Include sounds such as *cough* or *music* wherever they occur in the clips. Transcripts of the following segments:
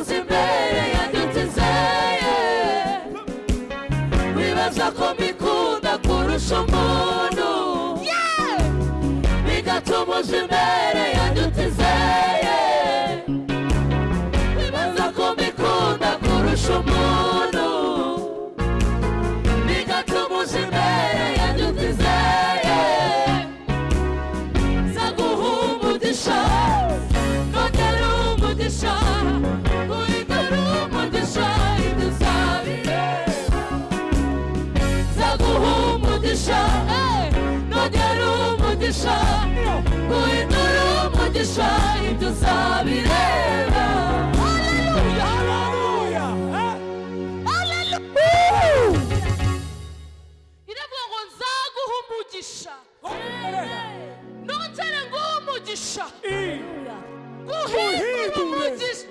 bigatuma uza imbere yanjye utizeye wibaza ko mbikunda kurusha umuntu. Bigatuma uza imbere umugisha guhindura umugisha ibyo uzabireba iravuga ngo nzaguha umugisha nongere nguhe umugisha guhindura umugisha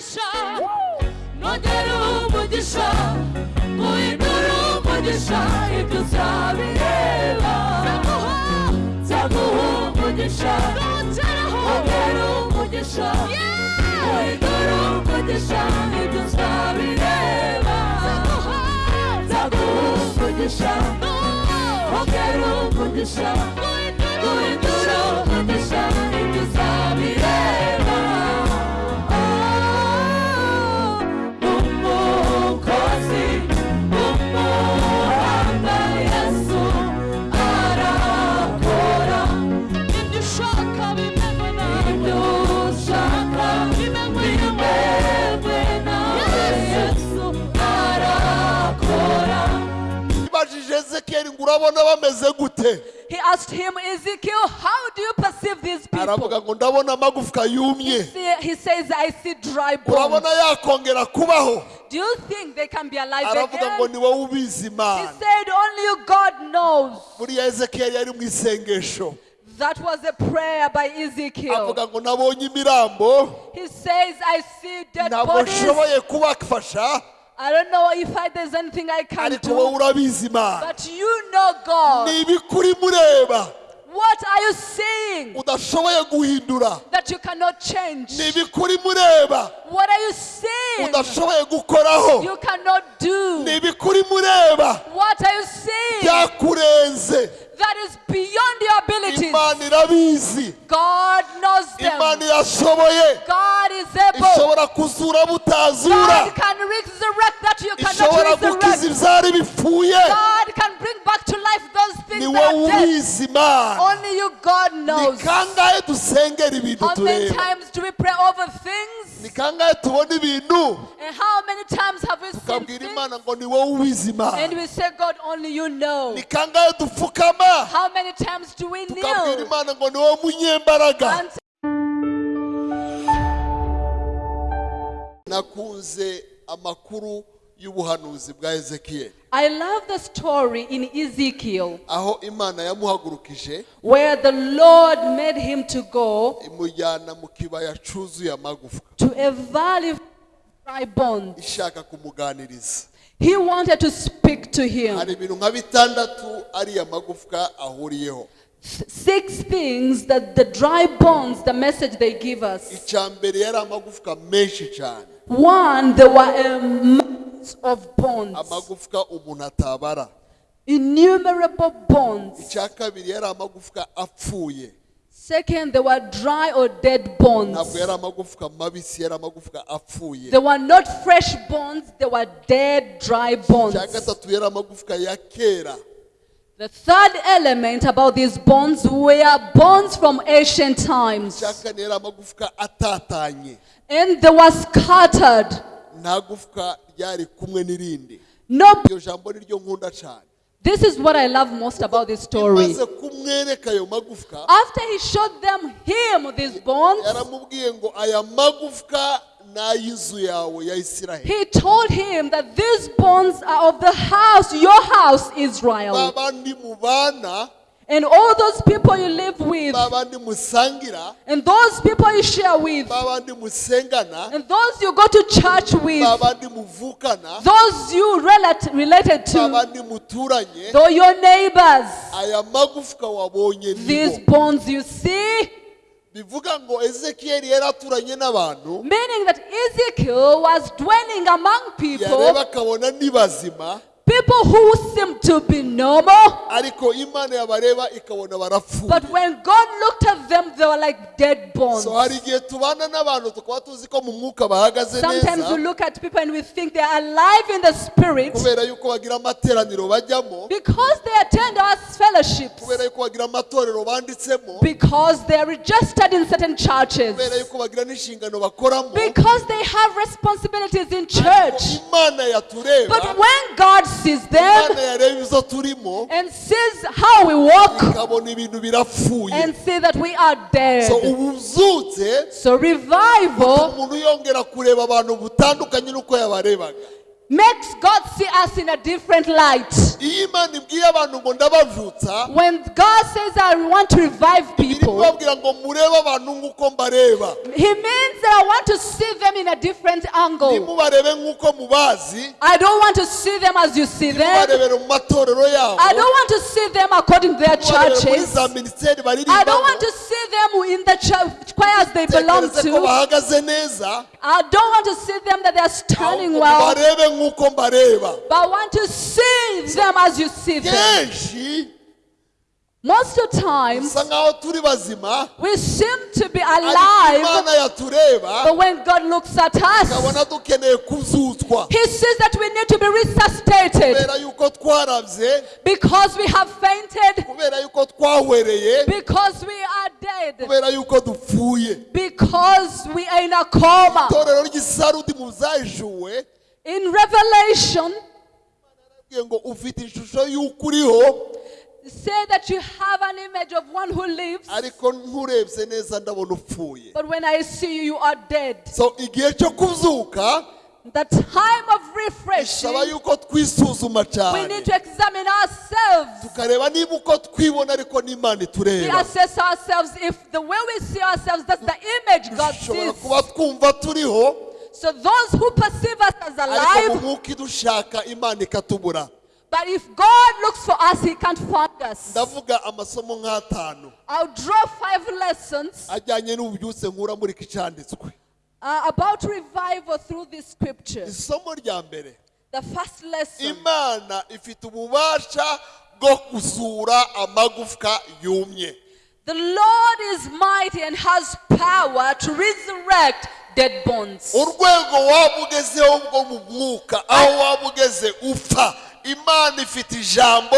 umugisha nongera umugisha guhindura umugisha ibyo uzabireba nzaguha umugisha nongera umugisha guhindura umugisha ibyo uzabireba nzaguha umugisha nongera umugisha guhindura umugisha ibyo uzabireba ezekiyeli ngo urabona bameze gute He asked him, Ezekiel, how do you perceive these aravuga people? ngo ndabona amagufwa yumye See, He says, I see dry bones. urabona yakongera kubaho Do you think they can be alive aravuga ngo again? ni wowe ubizi He imana said, Only you, God knows. buriya ezekiyeli yari mu isengesho That was a prayer by Ezekiel. avuga ngo nabonye imirambo He says, I see dead ntabwo bodies. nshoboye kubafasha I don't know if I, there's anything I can do. But you know God. ni ibikuri mureba. What are you saying that you cannot change? ni ibikuri mureba. What are you saying you cannot do? ni ibikuri mureba. What are you saying that is beyond your abilities? imana irabizi God knows imana them. irashoboye God is able. ishobora kuzura butazura God can resurrect that you ishobora cannot gukiza resurrect. ibyari bipfuye God can bring back to life those things that are dead. ubizi imana Only you, God ni knows. kangahe dusengera ibintu How many times do we pray over things? ni kangahe tubona ibintu And how many times have we seen tukabwira things? imana ngo ni ubizi imana And we say, God, only you know. ni kangahe dupfukama How many times do we kneel? imana ngo ni munyembaraga. Nakunze amakuru y'ubuhanuzi bwa ezekiyeli I love the story in Ezekiel aho imana yamuhagurukije. where the Lord made him to go imujyana mu kibaya cyuzuye amagufwa. to a valley of dry bones. He wanted to speak to him. hari ibintu nka bitandatu ariya magufwa ahuriyeho Six things that the dry bones, the message they give us. icya mbere yari amagufwa menshi cyane One, there were a mass of bones, amagufwa umuntu atabara innumerable bones. icya kabiri yari amagufwa apfuye Second, there were dry or dead bones. ntabwo yari amagufwa mabisi yari amagufwa apfuye They were not fresh bones, they were dead, dry bones. icya gatatu yari amagufwa ya kera The third element about these bones were bones from ancient times. icya kane yari amagufwa atatanye And they were scattered. nta gufwa ryari kumwe n'irindi No, This is what I love most about this story. After he showed them him these bones, he told him that these bones are of the house, your house, Israel. And all those people you live with, and those people you share with, and those you go to church with, those you relate, related to, though your neighbors, aya magufwa wabonye these bones you see, bivuga ngo ezekiyeli yari aturanye n'abantu. Meaning that Ezekiel was dwelling among people, yareba akabona ni bazima people who seemed to be normal, ariko imana yabareba ikabona barapfuye but when God looked at them, they were like dead bones. so hari igihe tubana n'abantu tukaba tuzi ko mu mwuka bahagaze Sometimes we neza look at people and we think they are alive in the spirit kubera yuko bagira amateraniro bajyamo because they attend our fellowships, kubera yuko bagira amatorero banditsemo because they are registered in certain churches, kubera yuko bagira n'inshingano bakoramo because they have responsibilities in church. imana yatureba But when God sees them imana yareba izo turimo. and sees how we walk ikabona ibintu birapfuye. and see that we are dead, so ubu uzutse so revival umuntu yongera kureba abantu butandukanye n'uko yabarebaga makes God see us in a different light. iyo imana ibwiye abantu ngo ndabavutsa When God says, I want to revive people, kubabwira ngo murebe abantu nk'uko mbareba He means that I want to see them in a different angle. ntimubarebe nk'uko mubazi I don't want to see them as you see them. ntimubarebere mu matorero yabo I don't want to see them according to their churches. I don't want to see them in the church choirs they belong to. I don't want to see them that they are standing well, nk'uko mbareba but I want to see them as you see them. kenshi Most of the times, bisa nk'aho turi bazima. we seem to be alive, but when God looks at us, ikabona dukeneye kuzutswa. He sees that we need to be resuscitated. Kubera yuko twarabye because we have fainted, kubera yuko twahwereye because we are dead. kubera yuko dupfuye. Because we are in a coma. In Revelation, say that you have an image of one who lives, but when I see you, you are dead. so igihe cyo kuzuka The time of refreshing, we need to examine ourselves. tukareba niba uko twibona ariko n'imana We itureba assess ourselves if the way we see ourselves, that's the image God sees. kuba twumva turiho So those who perceive us as ariko mu alive, mwuka idushaka imana ikatubura. but if God looks for us, He can't find us. ndavuga amasomo nk'atanu. I'll draw five lessons ajyanye n'ububyutse nkura muri iki cyanditswe. uh, about revival through these scriptures. isomo rya mbere. The first lesson. Imana ifite ububasha bwo kuzura amagufwa yumye. The Lord is mighty and has power to resurrect dead bones. urwego waba ugezeho bwo mu mwuka aho waba ugeze upfa imana ifite ijambo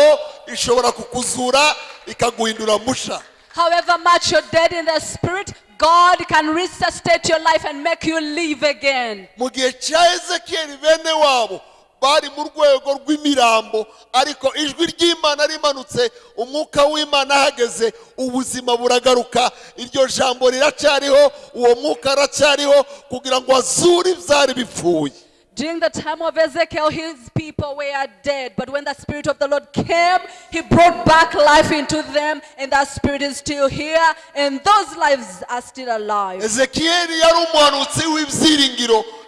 ishobora kukuzura ikaguhindura musha However much you're dead in the spirit, God can resuscitate your life and make you live again. mu gihe cya ezekiyeli bene wabo bari mu rwego rw'imirambo ariko ijwi ry'imana rimanutse umwuka w'imana ahageze ubuzima buragaruka iryo jambo riracyariho uwo mwuka aracyariho kugira ngo azure ibyari bipfuye During the time of Ezekiel, his people were dead. But when the Spirit of the Lord came, he brought back life into them, and that Spirit is still here, and those lives are still alive.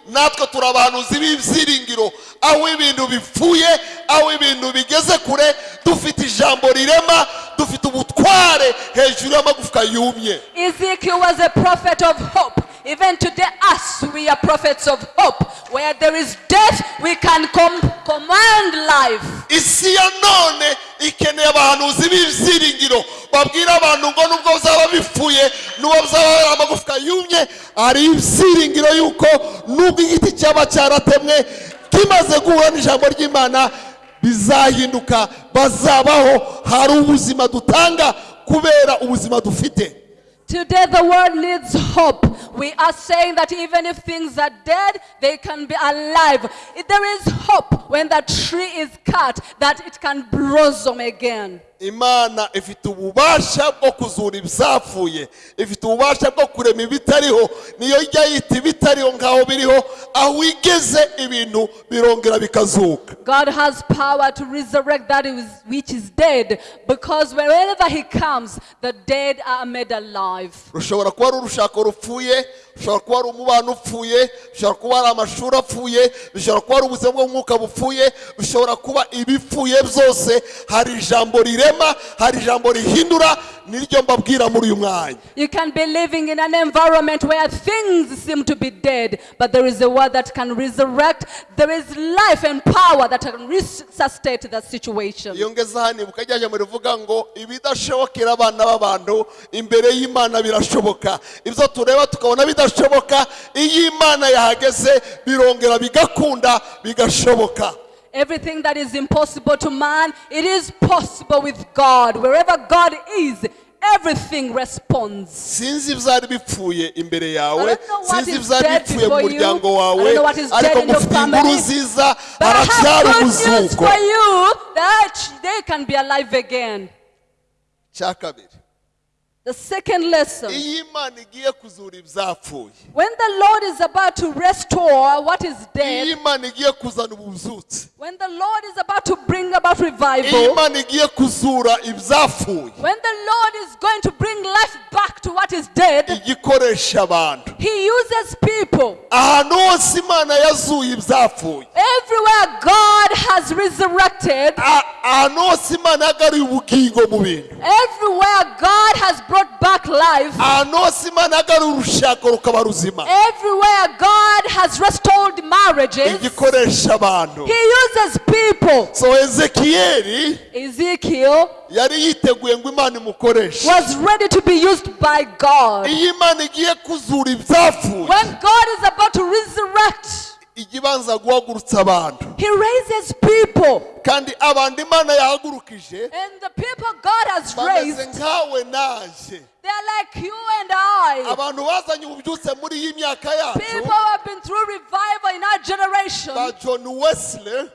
Natwe turi abahanuzi b'ibyiringiro aho ibintu bipfuye aho ibintu bigeze kure dufite ijambo rirema dufite ubutware hejuru y'amagufwa yumye Ezekiel was a prophet of hope. Even today, us, we are prophets of hope. Where there is death, we can com- command life. isi ya none ikeneye abahanuzi b'ibyiringiro babwira abantu ngo nubwo byaba bipfuye nubwo hari amagufwa yumye hari ibyiringiro yuko nubwo igiti cyaba cyaratemwe kimaze guhura n'ijambo ry'imana bizahinduka bazabaho. Hari ubuzima dutanga kubera ubuzima dufite. Today, the world needs hope. We are saying that even if things are dead, they can be alive. If There is hope when that tree is cut that it can blossom again. Imana ifite ububasha bwo kuzura ibyafuye ifite ububasha bwo kurema ibitariho niyo ijya yita ibitariho nk'aho biriho aho igeze ibintu birongera bikazuka God has power to resurrect that which is dead because wherever He comes, the dead are made alive. rushobora kuba ari urushako rupfuye rushobora kuba ari umubano upfuye rushobora kuba ari amashuri apfuye bishobora kuba ari ubuzima bw'umwuka bupfuye bishobora kuba ibipfuye byose hari ijambo rirema hari ijambo rihindura niryo mbabwira muri uyu mwanya You can be living in an environment where things seem to be dead, but there is a word that can resurrect. There is life and power that can resuscitate the situation. iyo ngeze hano ibuka ryajya rivuga ngo ibidashobokera abana b'abantu imbere y'imana birashoboka ibyo tureba tukabona bidashoboka iyo imana yahageze birongera bigakunda bigashoboka Everything that is impossible to man, it is possible with God. Wherever God is, everything responds. sinzi ibyari bipfuye imbere I yawe don't know what sinzi is ibyari dead bipfuye mu before you. muryango I wawe don't know what is ariko dead in your mufite inkuru family. nziza But I haracyari have good news umuzuko for you that they can be alive again. cya kabiri The second lesson. iyo imana igiye kuzura ibyapfuye When the Lord is about to restore what is iyo dead, imana igiye kuzana ubuzutse when the Lord is about to bring about iyo revival, imana igiye kuzura ibyapfuye when the Lord is going to bring life back to what is dead, igikoresha abantu. He uses people. ahantu hose imana yazuye ibyapfuye Everywhere God has resurrected, A- ahantu hose imana yagaruye ubugingo mu bintu. everywhere God has brought back life, ahantu hose urushako rukaba ruzima. Everywhere God has restored marriages, igikoresha abantu. He uses people. so ezekiyeli Ezekiel yari yiteguye ngo imana imukoreshe. was ready to be used by God. iyo imana igiye kuzura ibyapfuye When God is about to resurrect, guhagurutsa abantu He raises people. kandi abantu imana yahagurukije And the people God has raised, nkawe naje they're like you and I. abantu bazanye ububyutse muri iyi myaka yacu People who have been through revival in our generation, john wesley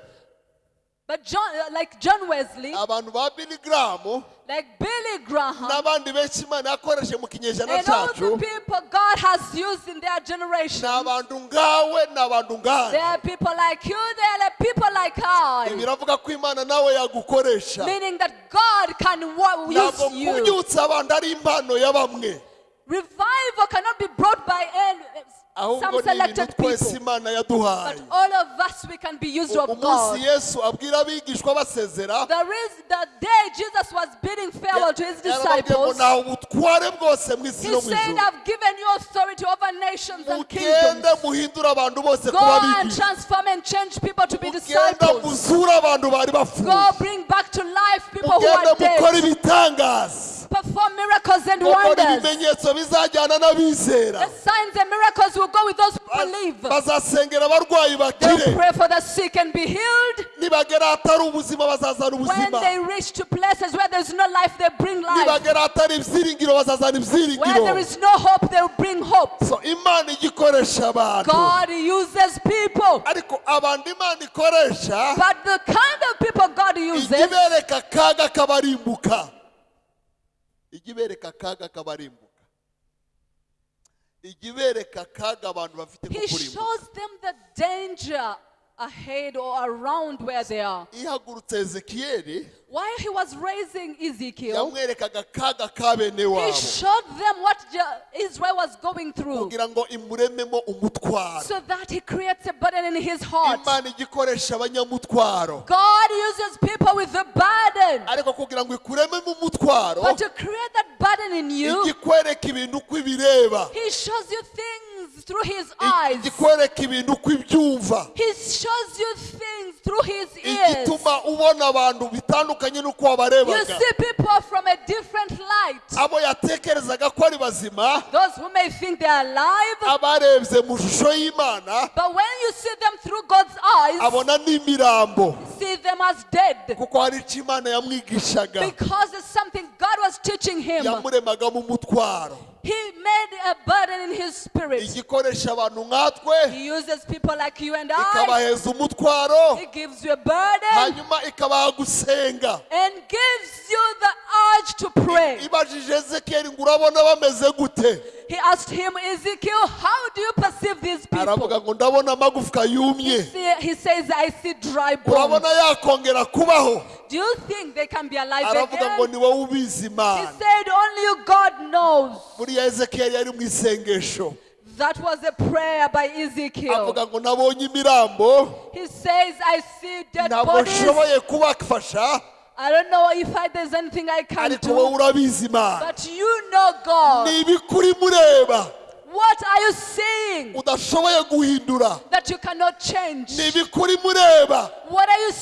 but John, uh, like John Wesley, abantu ba billy graham like Billy Graham, n'abandi benshi imana yakoreshe mu kinyejana and all the people God has used in their generation. abantu ngawe ni abantu There are people like you, there are people like I. biravuga ko imana nawe yagukoresha Meaning that God can use you. kubyutsa abantu ari impano ya bamwe Revival cannot be brought by any, ahubwo some ni ibintu selected twese people. imana yaduhaye But all of us, we can be used of umunsi God. yesu abwira abigishwa basezera The, reason, the day Jesus was bidding farewell to his yarababwiye ngo disciples, ntawe ubutware bwose mu isi no mu said, ijuru I've given you authority over nations and mugende muhindure abantu bose Go kuba and abigisha transform and change people to be mugende disciples. muzure abantu bari bapfuye Go bring back to life people who mugende are mukore dead. ibitangaza Perform miracles and wonders. ibimenyetso bizajyana n'abizera The signs and miracles will go with those who believe. bazasengera abarwayi bakire pray for the sick and be healed. nibagera ahatari ubuzima bazazana When ubuzima they reach to places where there's no life, they bring life. nibagera ahatari ibyiringiro bazazana Where there ibyiringiro is no hope, they'll bring hope. so imana ijya ikoresha abantu God uses people. ariko abantu imana ikoresha But the kind of people God uses, ibereka akaga kabarimbuka ijya ibereka akaga kabarimbuka. Ijya ibereka akaga abantu bafite ko kurimbuka. Shows them the danger ahead or around where they are. While he was raising Ezekiel, yamwerekaga akaga ka he showed them what Israel was going through. Kugira ngo imurememo umutwaro. So that he creates a burden in his heart. imana ijya ikoresha abanyamutwaro. God uses people with a burden. ariko kugira ngo ikurememo umutwaro But to create that burden in you, ikwereka ibintu uko ibireba he shows you things through his eyes. ikwereka ibintu uko ibyumva He shows you things through his ears. igituma ubona abantu bitandukanye n'uko You wabarebaga see people from a different light. abo yatekerezaga ko ari bazima Those who may think they are alive, abarebye mu shusho y'imana but when you see them through God's eyes, abona n'imirambo see them as dead. kuko hari icyo imana yamwigishaga Because it's something God was teaching him. yamuremagamo umutwaro He made a burden in his spirit. igikoresha abantu nkatwe He uses people like you and I. ikabaheza umutwaro He gives you a burden hanyuma ikabaha gusenga and gives you the urge to pray. ibajije ezekiyeli ngo urabona bameze gute He asked him, Ezekiel, how do you perceive these people? He says, I see dry bones. Do you think they can be alive again? He said, only God knows. Buriya ezekiyeli yari mu isengesho That was a prayer by Ezekiel. He says, I see dead bodies. I don't know if I, there's anything I can do. But you know God. Ni ibikuri mureba What are you udashoboye guhindura. That you cannot change? ni ibikuri mureba. What are you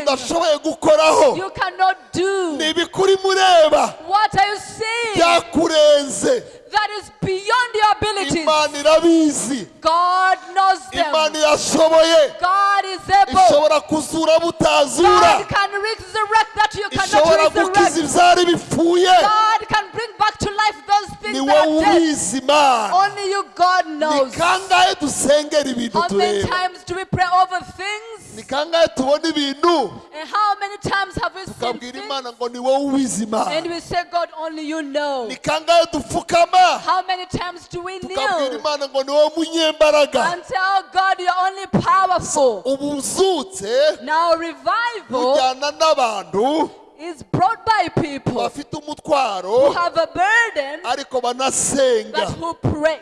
udashoboye gukoraho. You cannot do? ni ibikuri mureba. What are you seeing? Byakurenze that is beyond your abilities? imana irabizi God knows imana them. irashoboye God is able. ishobora kuzura butazura God can resurrect that you ishobora cannot gukiza resurrect. ibyari bipfuye God can bring back to life those things that are dead. imana Only you, God ni knows. kangahe dusengera ibintu How many times do we pray over things? ni kangahe tubona ibintu And how many times have we seen things? imana ngo ni wowe ubizi And we say, God, only you know. ni kangahe dupfukama How many times do we tukabwira kneel imana ngo ni wowe munyembaraga and tell God you're only powerful? ubu uzutse Now, revival bujyana n'abantu is brought by people bafite who umutwaro have a burden ariko banasenga but who pray.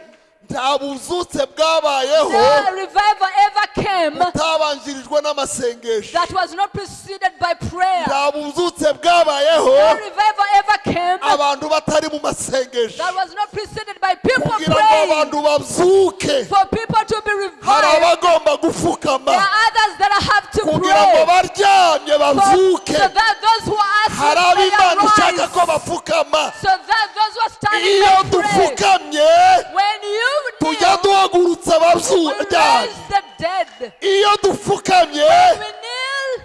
Nta buzutse bwabayeho. Butabanjirijwe n'amasengesho. nta buzutse bwabayeho. Abantu batari mu masengesho. kugira ngo abantu babyuke hari abagomba to kugira ngo baryamye babyuke hari ab'imana ishaka ko bapfukama. Iyo dupfukamye tujya duhagurutsa dead. iyo dupfukamye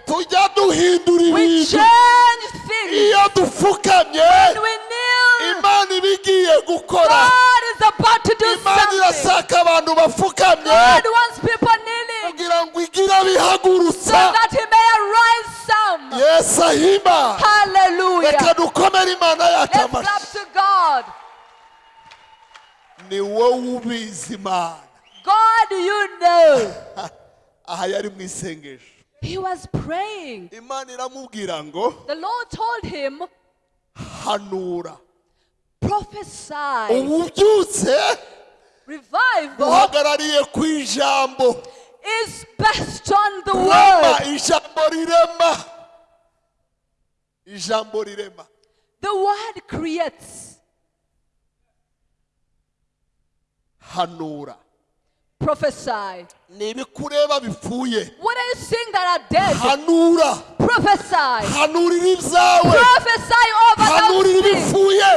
tujya duhindura ibintu iyo dupfukamye imana iba igiye gukora imana irashaka abantu bapfukamye kugira ngo igire abihagurutsa yesu ahima reka dukomere imana yacu amashyi. Ni wowe ubizi imana God, you know. *laughs* aha yari mu isengesho He was praying. imana iramubwira ngo The Lord told him, hanura prophesy. ububyutse Revival uhagarariye ku ijambo is based on the word. ijambo rirema ijambo rirema The word creates. Hanura. Prophesy. ni ibikureba bipfuye. What are you seeing that are dead? hanura. Prophesy. hanurira ibyawe. Prophesy over hanurira ibipfuye.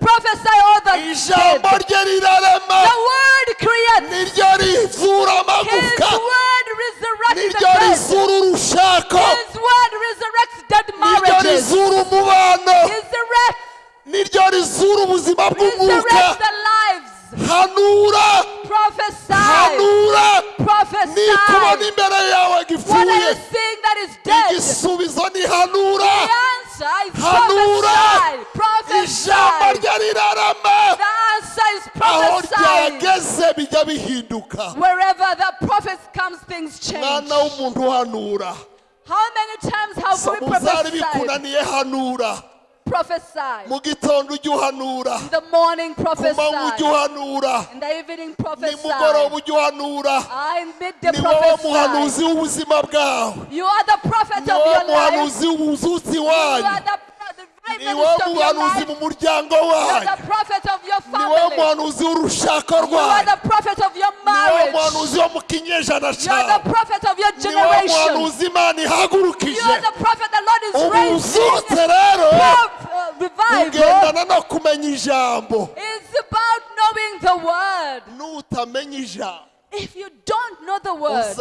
Prophesy over the ijambo rye rirarema. The word creates. niryo rizura His amagufwa word resurrects the niryo rizura urushako. His word resurrects dead niryo rizura umubano. Niryo rizura ubuzima bw'umwuka. Resurrects the lives. Hanura! Hanura! Nikubona imbere yawe gipfuye. Igisubizo ni hanura. Hanura! ijambo rye rirarama. Aho ryageze bijya bihinduka. Mwana w'umuntu uhanura How many times have we prophesied? Bikunaniye hanura Prophesy. mu gitondo ujya uhanura In the morning, ku manywa ujya prophesy. uhanura In the evening, nimugoroba prophesy. ujya uhanura Ah, In midday, ni wowe prophesy. muhanuzi w'ubuzima bwawe You are the prophet ni of wowe your life. muhanuzi w'ubuzutsi You wanyu are the, the ni wowe minister of your muhanuzi life. mu muryango wanyu. ni wowe family. muhanuzi w'urushako rwanyu. ni wowe marriage. muhanuzi wo mu kinyejana cyawe. ni wowe generation. muhanuzi imana ihagurukije. Ubu buzutse rero. Uh, ugendana no kumenya ijambo. Nutamenya ijambo. If you don't know the word,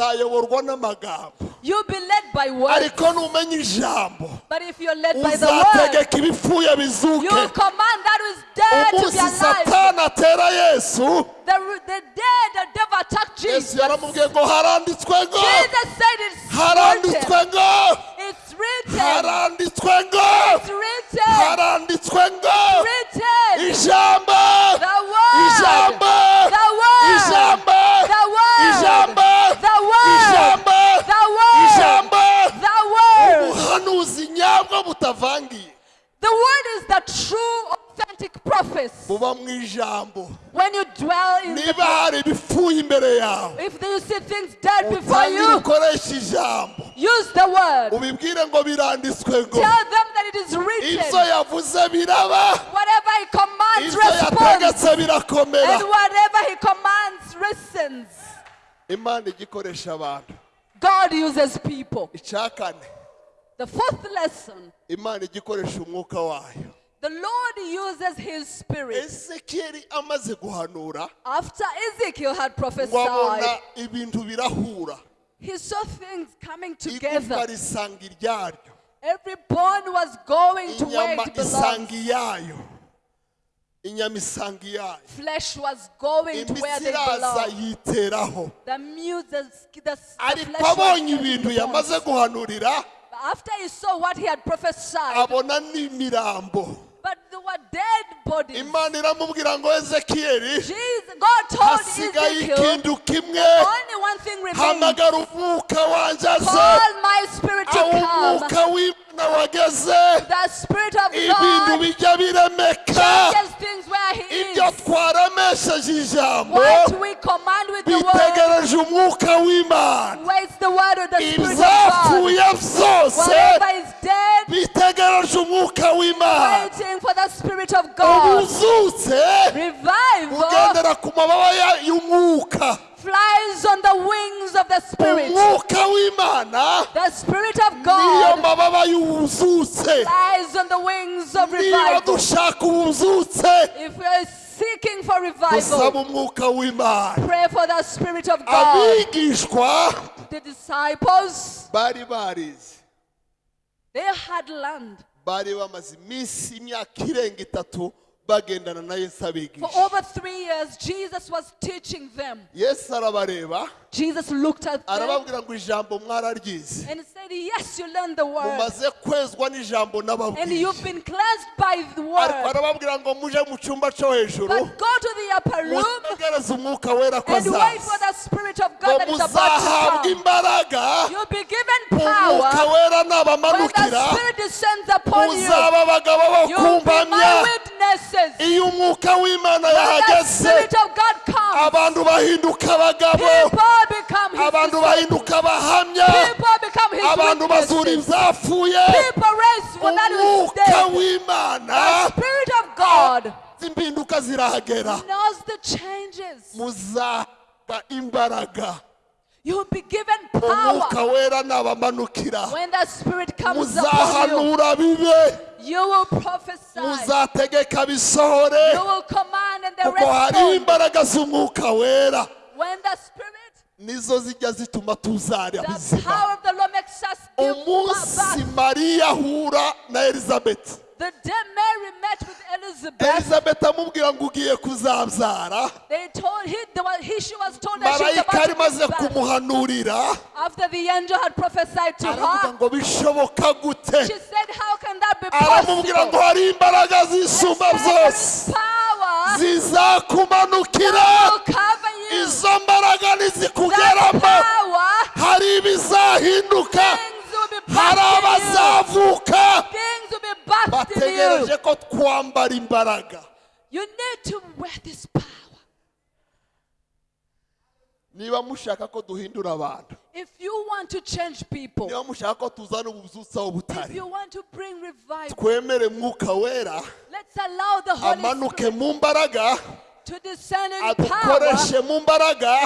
you'll be led by words. ariko numenya ijambo. But if you're led by the word, uzategeka ibipfuye bizuke. you command that is dead to be alive. satani atera yesu. The, the day the devil attacked Jesus, yaramubwiye ngo haranditswe ngo. Jesus said it's ngo It's written. haranditswe ngo It's written. haranditswe ngo Written. ijambo The word. ijambo The word. ijambo The word. ijambo The word. ijambo The word. ijambo The word. ubuhanuzi nyabwo butavangiye The word is the true, authentic prophecy. buba mu ijambo When you dwell in the niba hari ibipfuye imbere yawe if you see things dead before you, ukoresha ijambo use the word. ubibwire ngo biranditswe ngo Tell them that it is ibyo written. yavuze biraba Whatever he commands, ibyo responds. yategetse birakomera And whatever he commands, listens. imana ijya ikoresha abantu God uses people. icya kane The fourth lesson imana ijya ikoresha umwuka wayo the Lord uses his spirit. ezekiyeli amaze guhanura After Ezekiel had ngo abona prophesied, ibintu birahura he saw things coming igufwa together. risanga iryaryo Every bone was going to where inyama it belongs. isanga iyayo inyama isanga iyayo Flesh was going to where imitsi they iraza belong. yiteraho The muse, the, the, the ariko flesh was abonye ibintu the bones. yamaze guhanurira But After he saw what he had prophesied, abona n'imirambo but there were dead bodies. imana iramubwira ngo ezekiyeli hasigaye ikintu kimwe. hamagara umwuka wanjye aze. Aho umwuka w'imana wageze. Spirit of ibintu bijya biremeka. ibyo is. twaramesheje ijambo. Bitegereje umwuka w'imana. ibizapfuye byose. Bitegereje umwuka w'imana. ubuzutse. Ugendera ku mababa y'umwuka. Flies on the wings of the spirit. The spirit of God flies on the wings of revival. If we are seeking for revival, pray for the spirit of God. The disciples, they had learned bari bamaze iminsi imyaka irenga itatu. bagendana na yesu For over three years, Jesus was teaching them. Jesus looked at them arababwira ngo ijambo mwararyize and said, Yes, you learned the word. mumaze kwezwa n'ijambo And n'ababwiye you've been cleansed by the ariko word. arababwira ngo muje mu cyumba cyo hejuru But go to the upper room mutegereze umwuka wera ko and wait for the Spirit of God that is about to come. imbaraga You'll be given umwuka power wera when the nabamanukira Spirit descends upon you. muzaba abagabo bo kumpamya iyo umwuka w'imana yahageze abantu bahinduka abagabo people abantu bahinduka abahamya abantu bazura ibyapfuye umwuka w'imana. God impinduka zirahagera. muzaba imbaraga. You'll be given power when the Spirit comes upon you. You will prophesy. You will command and the kuko hari rest imbaraga z'umwuka wera. When the Spirit, nizo zijya zituma tuzarya bizima. umunsi mariya ahura na elizabeth. The day Mary met with Elizabeth, elizabeth amubwira ngo ugiye kuzabyara marayika give birth. kumuhanurira. Aravuga ngo bishoboka gute? aramubwira ngo hari imbaraga zisumba byose zizakumanukira. Izo mbaraga power, hari ibizahinduka. Hari abazavuka. Bategereje ko twambara imbaraga You need to wear this power. Niba mushaka ko duhindura abantu. If you want to change people, niba mushaka ko tuzana ubuzutsa aho if you want to bring revival, twemere mwuka wera. let's allow the Holy amanuke mu mbaraga. Adukoreshe mu mbaraga.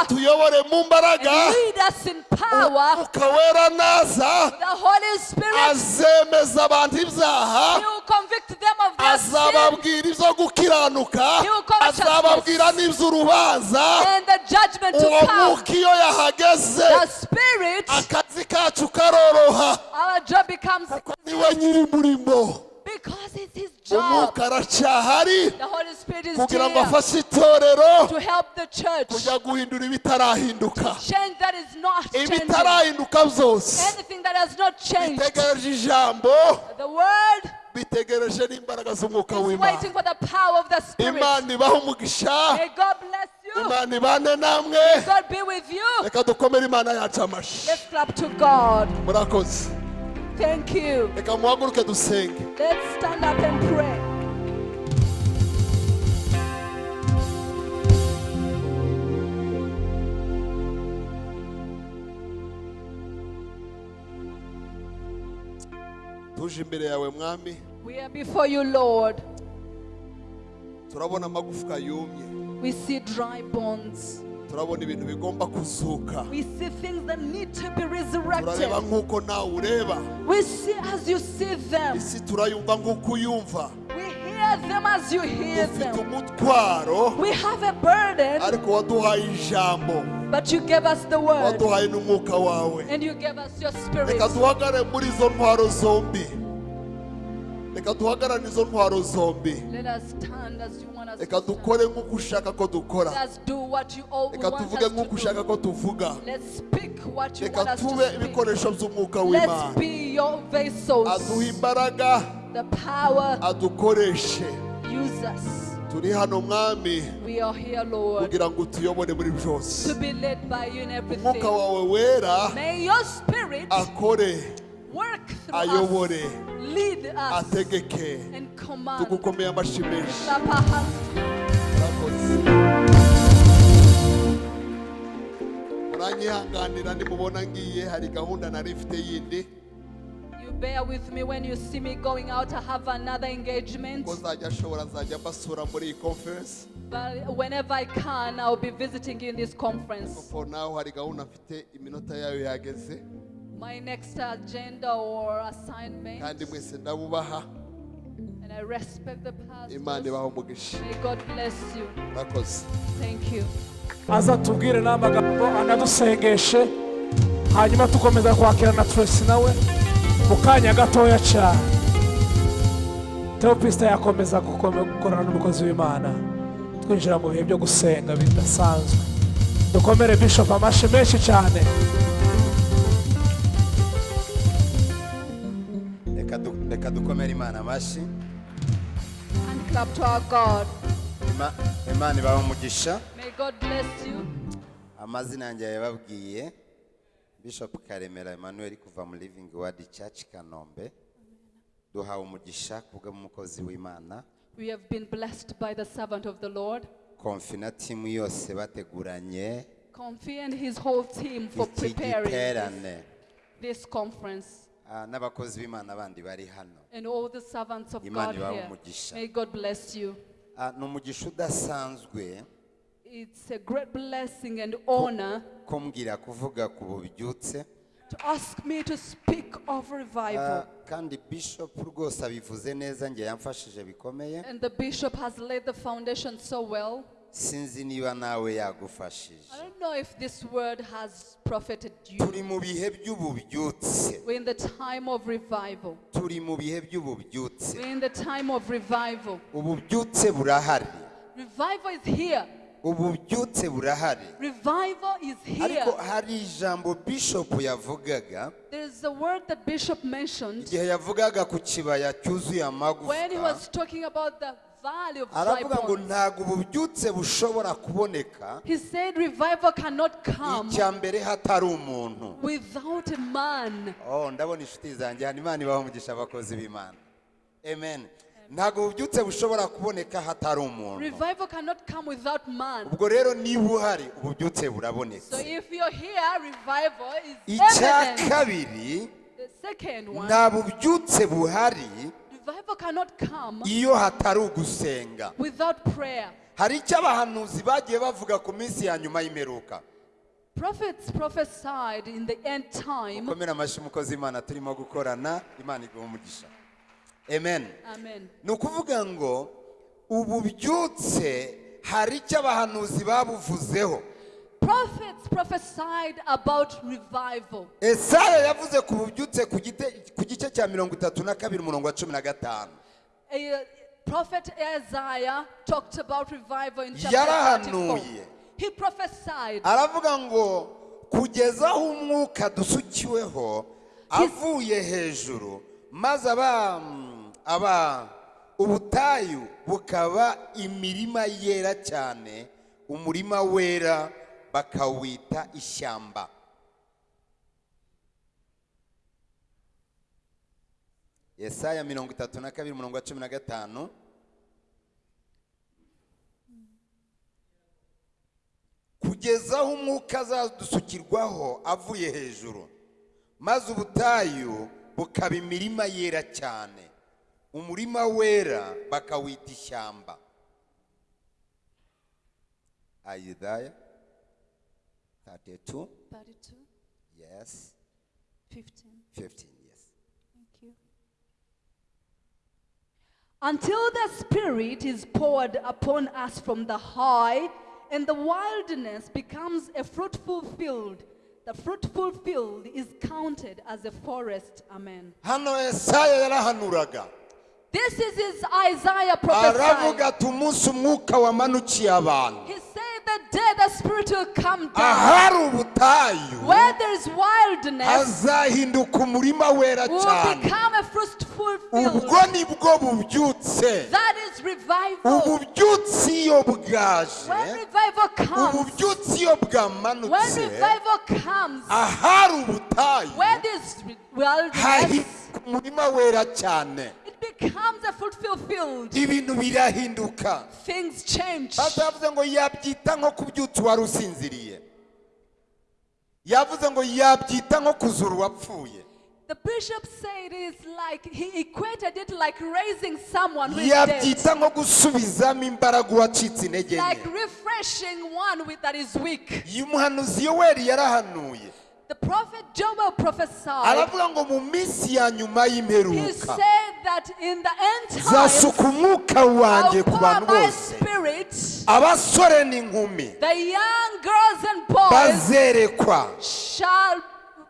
atuyobore mu mbaraga. umwuka wera naza. Azemeza abantu ibyaha. Azababwira ibyo gukiranuka. Azababwira n'iby'urubanza uwo mwuka iyo yahageze akazi kacu karoroha. Becomes ni we nyiri murimo umwuka aracyahari kugira ngo afashe itorero kujya guhindura ibitarahinduka. Ibitarahinduka byose. Bitegereje ijambo. Bitegereje n'imbaraga z'umwuka w'imana. imana ibaha umugisha. Imana ibane namwe. Reka dukomere imana yacu amashyi murakoze. Thank you. reka muhaguruke dusenge Let's stand up and pray. tuje imbere yawe mwami We are before you, Lord. turabona amagufwa yumye We see dry bones. Turabona ibintu bigomba kuzuka We see things that need to be turareba resurrected. nk'uko nawe ureba We see as you see them. isi turayumva nk'uko uyumva them as you hear them. We have a burden, but you gave us the word and you gave us your spirit. Reka duhagare muri izo ntwaro zombi reka dukore nk'uko ushaka ko dukora reka tuvuge nk'uko ushaka ko tuvuga. Reka tube ibikoresho by'umwuka w'imana. aduha imbaraga. Adukoreshe turi hano mwami. Kugira ngo utuyobore muri byose. umwuka wawe wera. Akore. Work through ayobore us, lead us, ategeke and command. tugukomeye amashyi menshi Clap our hands. murakoze muranyihanganira nimubona ngiye hari gahunda nari mfite yindi You bear with me when you see me going out. I have another engagement. ko nzajya ashobora nzajya mbasura muri iyi conference But whenever I can, I'll be visiting you in this conference. My next agenda or assignment, kandi mwese ndabubaha. And I respect the imana pastors. ibaha umugisha. May God bless you. murakoze Thank you. aza tubwire n'amagambo anadusengeshe hanyuma tukomeza kwakira na Tracy nawe mu kanya gatoya cyane. Teopisita yakomeza gukorana n'umukozi w'imana. Twinjira mu bihe byo gusenga bidasanzwe. Dukomere bishop amashyi menshi cyane. Du- reka dukomere imana amashyi. Imana ibaha umugisha. Amazina yanjye yababwiye bishop karemera emmanuel kuva mu living word church kanombe. Duhawe umugisha kubw'umukozi w'imana. We have been blessed by the servant of the Lord. konfi na timu yose bateguranye. Comfy and his whole team for preparing this, this conference. Ah, n'abakozi b'imana bandi bari hano And all the servants of Imana God ibahe here. umugisha. May God bless you. Ah, ni umugisha udasanzwe It's a great blessing and honor ko mbwira kuvuga ku bubyutse to ask me to speak of Ah, revival. kandi bishop rwose abivuze neza njye yamfashije bikomeye And the bishop has laid the foundation so well. Sinzi niba nawe yagufashije. Turi mu bihe by'ububyutse. Turi mu bihe by'ububyutse. Ububyutse burahari. Ububyutse burahari. Ariko hari ijambo bishop yavugaga. Igihe yavugaga ku kibaya cyuzuye amagufwa. Of dry aravuga ngo ntabwo ububyutse bushobora kuboneka He said revival cannot come icya mbere hatari umuntu. without a man. oh ndabona inshuti zanjye hano imana ibaho umugisha abakozi b'imana. Amen. Ntabwo ububyutse bushobora kuboneka hatari umuntu. Revival cannot come without man. ubwo rero niba uhari ububyutse So burabonetse if you're here, revival is icya kabiri The second one, nta bubyutse buhari iyo hatari ugusenga without prayer. hari icyo abahanuzi bagiye bavuga ku minsi ya nyuma y'imperuka Prophets prophesied in the end time. komera amashyi umukozi imana turimo gukorana imana iguha umugisha amen Amen. ni ukuvuga ngo ububyutse hari icyo abahanuzi babuvuzeho prophets prophesied about revival. esaya yavuze ku bubyutse ku gite- cya mirongo itatu na kabiri umurongo wa cumi na gatanu Uh, Prophet Isaiah talked about revival in chapter 34. Yarahanuye. He prophesied aravuga ngo kugeza aho umwuka dusukiweho avuye hejuru maze aba aba ubutayu bukaba imirima yera cyane umurima wera bakawita ishyamba yesaya mirongo itatu na kabiri umurongo wa cumi na gatanu. Kugeza aho umwuka azadusukirwaho avuye hejuru maze ubutayu bukaba imirima yera cyane. Umurima wera bakawita ishyamba. Ayidaya 32 32, yes. 15. 15 Until the Spirit is poured upon us from the high, and the wilderness becomes a fruitful field. The fruitful field is counted as a forest. Amen. hano esaya yarahanuraga This is his Isaiah aravuga prophesying. ati umunsi umwuka wamanukiye abantu He said the day the Spirit will come down, ahari ubutayu. Where there is wilderness, hazahinduka umurima wera will cyane become a fruitful ubwo field. nibwo bubyutse. That is revival. ububyutsi iyo bwaje. When revival comes, ububyutsi iyo when bwamanutse revival comes, ahari ubutayu. where there's wilderness, hahinduka umurima wera cyane becomes a field. ibintu birahinduka Things change. batavuze ngo yabyita nko kubyutsa uwari usinziriye yavuze ngo yabyita nko kuzura uwapfuye The bishop said it's like he equated it like raising someone who is dead, yabyita nko gusubizamo imbaraga uwacitse intege like refreshing one with that is weak. umuhanuzi yoweri yarahanuye The prophet Joel prophesied. aravuga ngo mu minsi ya nyuma He y'imperuka said that in the end times, zasuka umwuka wanjye ku bantu my bose spirit. abasore n'inkumi The young girls and boys bazerekwa shall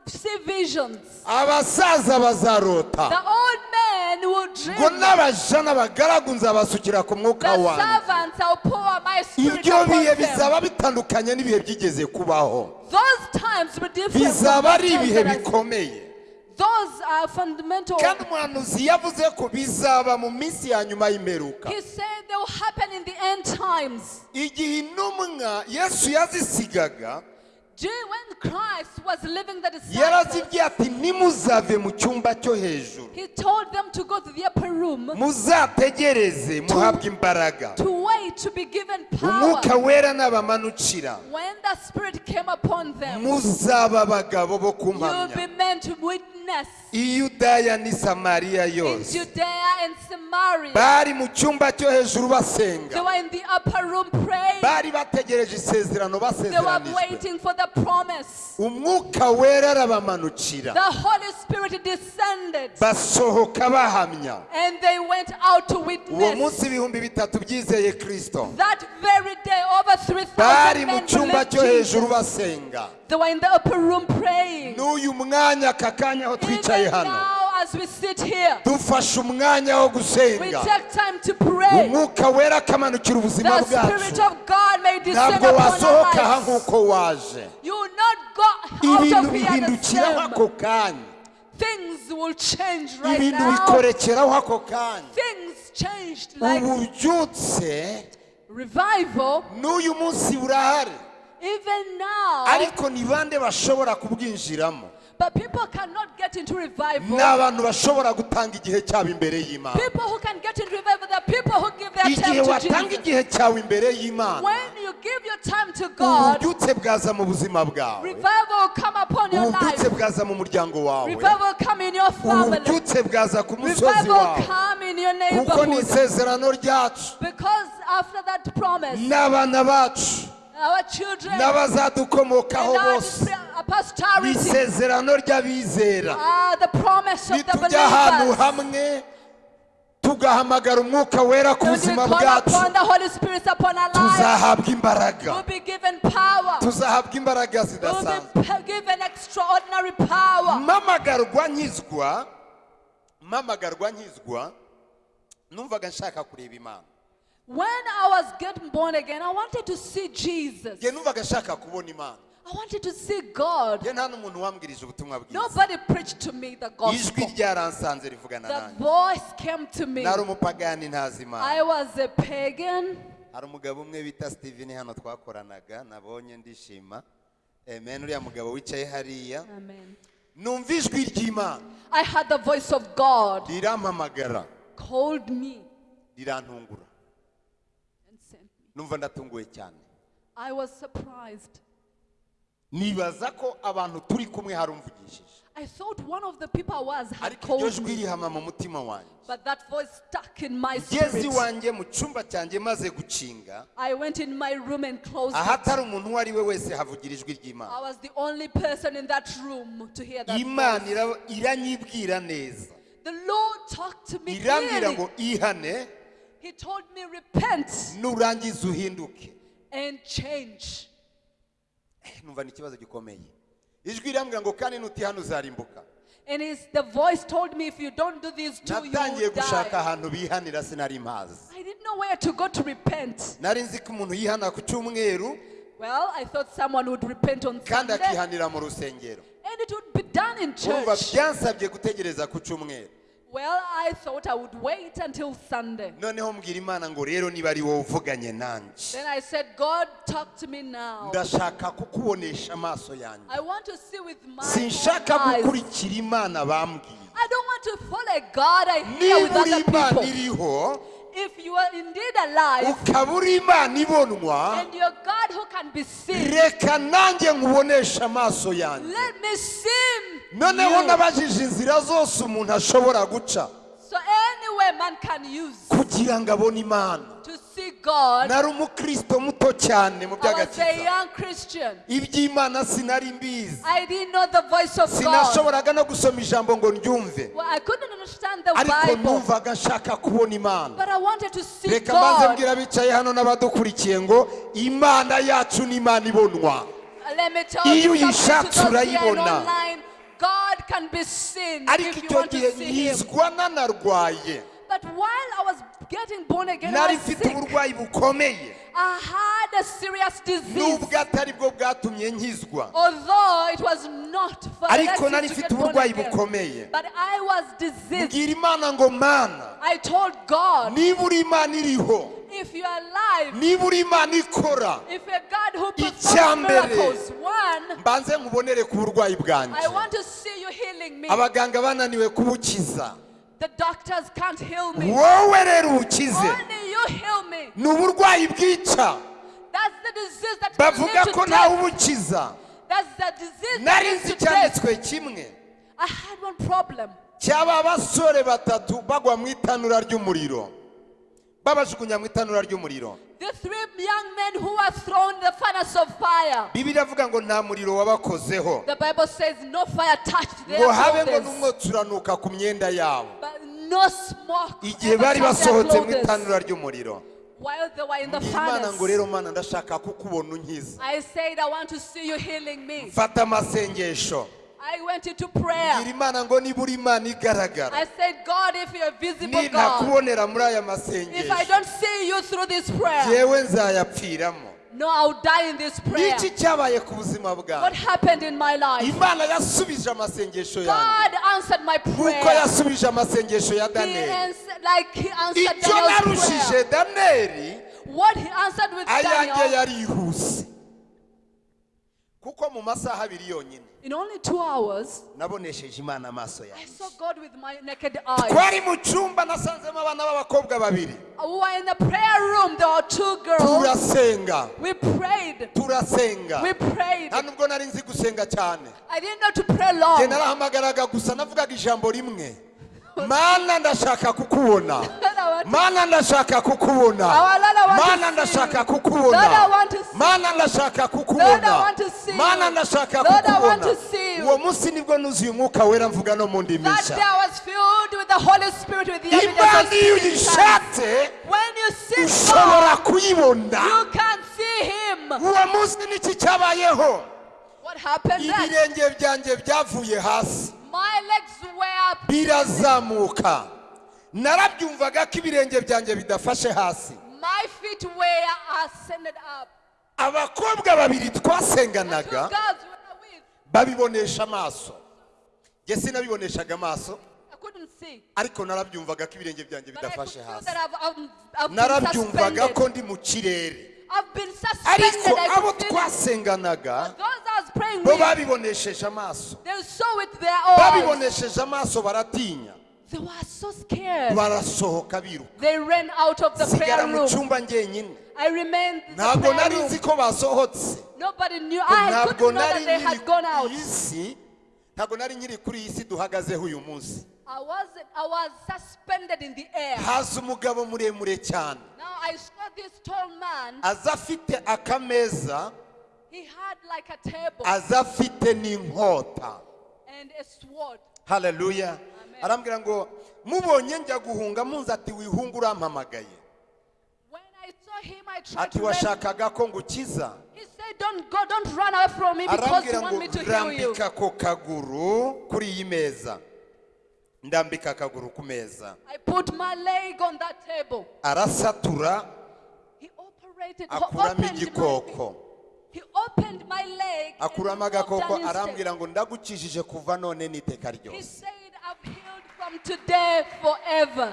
see visions. abasaza bazarota The old men will ngo dream. n'abaja n'abagaragu nzabasukira ku mwuka The wanjye servants I'll pour my spirit ibyo upon bihe them. bizaba bitandukanye n'ibihe byigeze kubaho Those times were different. from bizaba ari the times ibihe that I- bikomeye Those are fundamental. kandi umuhanuzi yavuze ko bizaba mu minsi ya nyuma y'imperuka He said they will happen in the end times. igihe intumwa yesu yazisigaga yarazibwiye ati nimuzave mu cyumba cyo hejuru. he told them to go to the upper room muzategereze muhabwe imbaraga. to wait to be given umwuka wera nabamanukira. When the Spirit came upon them, muzaba abagabo bo kumpamya. meant to witness i yudaya n'i samariya in yose Judea and Samaria. bari mu cyumba cyo hejuru They basenga were in the upper room praying. bari bategereje isezerano They were basezeranijwe waiting for the promise. umwuka wera arabamanukira. The Holy Spirit descended. Basohoka bahamya. And they went out to uwo munsi ibihumbi bitatu byizeye kirisito That very day, over 3,000 bari mu cyumba cyo hejuru basenga. They were in the upper room praying. n'uyu mwanya aka kanya aho twicaye Even hano now, as we sit here, dufashe umwanya wo we gusenga take time to pray. umwuka wera akamanukira ubuzima The Spirit bwacu of God may descend ntabwo upon wasohoka aha our lives. nk'uko waje You will not go out ibintu of here the bihindukiraho ako kanya Things will change right ibintu now. bikorekeraho ako kanya Things changed like ububyutse revival. n'uyu munsi burahari ariko ni bande bashobora kubwinjiramo but people cannot get into revival. ni abantu bashobora gutanga igihe cyabo imbere y'imana People who can get into revival, the people who give their igihe time to watanga Jesus. igihe cyawe imbere y'imana When you give your time to God, ububyutse bwaza mu buzima bwawe revival will come upon your ububyutse life. bwaza mu muryango wawe Revival will come in your family. ububyutse bwaza ku musozi Revival will wawe come in your kuko ni neighborhood. isezerano ryacu Because after that promise, n'abana bacu n'abazadukomokaho our bose. ni isezerano ry'abizera. The nitujya ahantu hamwe tugahamagara umwuka wera ku buzima bwacu. tuzahabwa imbaraga. Tuzahabwa imbaraga zidasanzwe. mpamagarwa nkizwa mpamagarwa nkizwa numvaga nshaka kureba imana. When I was getting born again, I wanted to see Jesus. nge numvaga nshaka kubona imana I wanted to see God. nge nta n'umuntu wambwirije ubutumwa bwiza Nobody preached to me the ijwi gospel. ryaransanze rivugana The nanjye voice came to me. nari umupagani ntazi imana I was a pagan. hari umugabo umwe bita steven hano twakoranaga nabonye ndishima amen uriya mugabo wicaye hariya Amen. numva ijwi ry'imana I had the voice of God rirampamagara called me rirantungura. Numva ndatunguwe cyane. I was surprised. nibaza ko abantu turi kumwe harumvugishije. I thought one of the people I was had ariko iryo called jwi rihama mu mutima wanjye but that voice stuck in my ngeze spirit. iwanjye mu cyumba cyanjye maze gukinga I went in my room and closed ahatari umuntu uwo ari we wese havugira ijwi I ry'imana was the only person in that room to hear that imana iranyibwira neza. The Lord talked to me irambwira clearly. ngo ihane He told me, repent nurangiza uhinduke and change. Eh, numva ni ikibazo gikomeye ijwi irambwira ngo kandi nutihana uzarimbuka And his, the voice told me, if you don't do these two, you will die. I didn't know where to go to repent. Well, I thought someone would repent on Sunday, and it would be done in church. Well, I thought I would wait until Sunday. noneho mbwira imana ngo rero niba ari wowe uvuganye nanjye Then I said, God, talk to me now. ndashaka kukubonesha amaso yanjye I want to see with my sinshaka own eyes. gukurikira imana bambwiye I don't want to follow God I hear with niba uri other imana people. iriho If you are indeed alive ukaba uri imana ibonwa and you're God who can be seen, reka nanjye nkubonesha amaso yanjye. let me see noneho you. nabajije inzira zose umuntu ashobora guca. So anywhere man can use kugira ngo abone imana. to God. nari umukristo muto cyane mu I was a by'agakiza young Christian. iby'imana sinari mbizi I didn't know the voice of God. sinashoboraga no gusoma ijambo ngo I the ariko Bible, numvaga nshaka kubona imana but I wanted to see reka mbanze God. mbwira abicaye hano n'abadukurikiye ngo imana yacu ni imana ibonwa Let me tell Iyo you something uyishatse urayibona. online. God can be seen ariko if you icyo want gihe to see Him. nyizwa nanarwaye Nari was mfite sick. uburwayi bukomeye I had a serious disease. nubwo atari bwo bwatumye nkizwa Although it was not for ariko nari mfite get born uburwayi again. bukomeye But I was diseased. mbwira imana ngo mana I told God, niba uri imana iriho if you are alive, niba uri imana ikora if a God who Icya performs mbere. miracles, one, mbanze nkubonere ku burwayi bwanjye I want to see you healing me. abaganga bananiwe kubukiza The doctors can't heal me. wowe rero ubukize Only you heal me. ni uburwayi bwica That's the disease that can bavuga ko to ntawe ubukiza That's the disease that nari nzi icyanditswe kimwe. I had one problem. cyaba basore batatu bagwa mu itanura ry'umuriro. Babajugunya mu itanura ry'umuriro. The three young men who were thrown in the furnace of fire. bibiliya avuga ngo nta muriro wabakozeho. The Bible says no fire touched their ngo habe ngo n'umwotsi uranuka ku myenda yabo. But no smoke igihe bari basohotse mu itanura ry'umuriro. While they were in the mbwira imana ngo rero mana ndashaka kukubona unkiza I said, I want to see you healing me. mfata amasengesho. I went into prayer. imana ngo niba uri imana igaragara I said, God, if you're visible, God, nintakubonera muri aya if I masengesho don't see you through this prayer, yewe nzayapfiramo no, I'll die in this prayer. What happened in my life? God answered my prayer. He answered, like he answered Daniel's prayer. What he answered with Daniel, kuko mu masaha abiri yonyine in only two hours, nabonesheje imana amaso I yanjye saw God with my naked eyes. twari mu cyumba nasanzemo abana b'abakobwa babiri We were in the prayer room. There were two girls. turasenga We prayed. turasenga We prayed. nta nubwo nari nzi gusenga cyane I didn't know to pray njye long. narahamagaraga gusa navugaga ijambo rimwe *laughs* mana ndashaka kukubona mana ndashaka kukubona mana ndashaka kukubona mana ndashaka kukubona mana ndashaka kukubona uwo munsi ni bwo nuzuye umwuka wera mvuga no mu ndimi nshya day I was filled with the Holy Spirit with the evidence of imana iyo uyishatse When you see ushobora kuyibona you can see Him. uwo munsi n'iki cyabayeho ibirenge byanjye byavuye hasi. Birazamuka. Narabyumvaga ko ibirenge byanjye bidafashe hasi. My feet were ascended up. abakobwa babiri twasenganaga babibonesha amaso. Njye sinabiboneshaga amaso ariko narabyumvaga ko ibirenge byanjye bidafashe hasi. narabyumvaga ko ndi mu kirere. Ariko abo twasenganaga bo babibonesheje amaso. they saw with their eyes. babibonesheje amaso baratinya. They were so scared. barasohoka biruka. They ran out of the sigara prayer mu cyumba njyenyine. I remained in the ntabwo nari nzi ko basohotse. Nobody knew. ko I ntabwo nari kuri iyi si ntabwo nkiri kuri iyi si duhagazeho uyu munsi. I was I was suspended in the air. haza umugabo muremure cyane. Now I saw this tall man. aza afite akameza He had like a table. aza afite n'inkota. And a sword. haleluya arambwira ngo mubonye njya guhunga? Munzi ati wihunga urampamagaye ati washakaga ko ngukiza? He said, "Don't go, don't run away from me because you arambwira want ngo me to heal you." rambika ako kaguru kuri iyi meza. Ndambika akaguru ku meza. Arasatura akuramo igikoko. Akuramo agakoko arambwira ngo ndagukijije kuva none n'iteka ryose.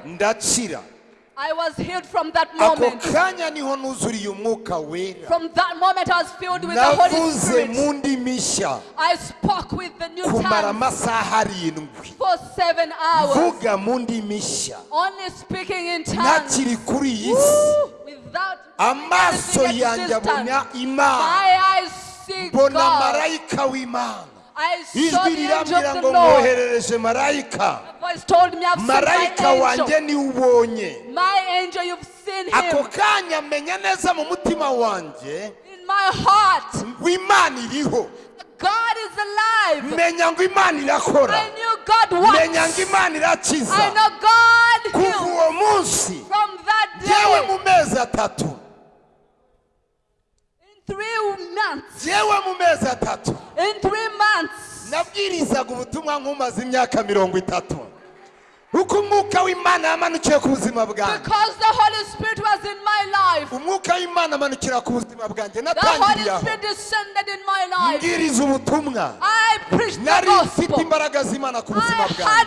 Ndakira. I was healed from that ako moment. kanya ni ho nuzuriye umwuka wera. From that moment, I was filled with the Holy navuze mu Spirit. ndimi nshya I spoke with the new kumara tongue amasaha arindwi. for seven hours, vuga mu ndimi nshya only speaking in tongues. Ntakiri kuri iyi si. Without amaso anything yanjye existent. abona imana. My eyes see mbona God. marayika w'imana. Ijwi rirambwira ngo mwoherereje marayika. Marayika wanjye angel. ni we ubonye ako kanya menya neza mu mutima wanjye. Ngo imana iriho. God is alive. menya ngo imana irakora. Menya ngo imana irakiza. Kuva uwo munsi yewe mu mezi atatu three months, yewe mu mezi atatu. In three months, nabwirizaga ubutumwa nk'umaze imyaka mirongo itatu. Uko umwuka w'imana yamanukiye ku buzima bwanjye. Because the Holy Spirit was in my life, umwuka w'imana amanukira ku buzima bwanjye. The Holy natangiriye aho. Spirit descended in my life. mbwiriza ubutumwa. Nari mfite imbaraga z'imana ku buzima bwanjye.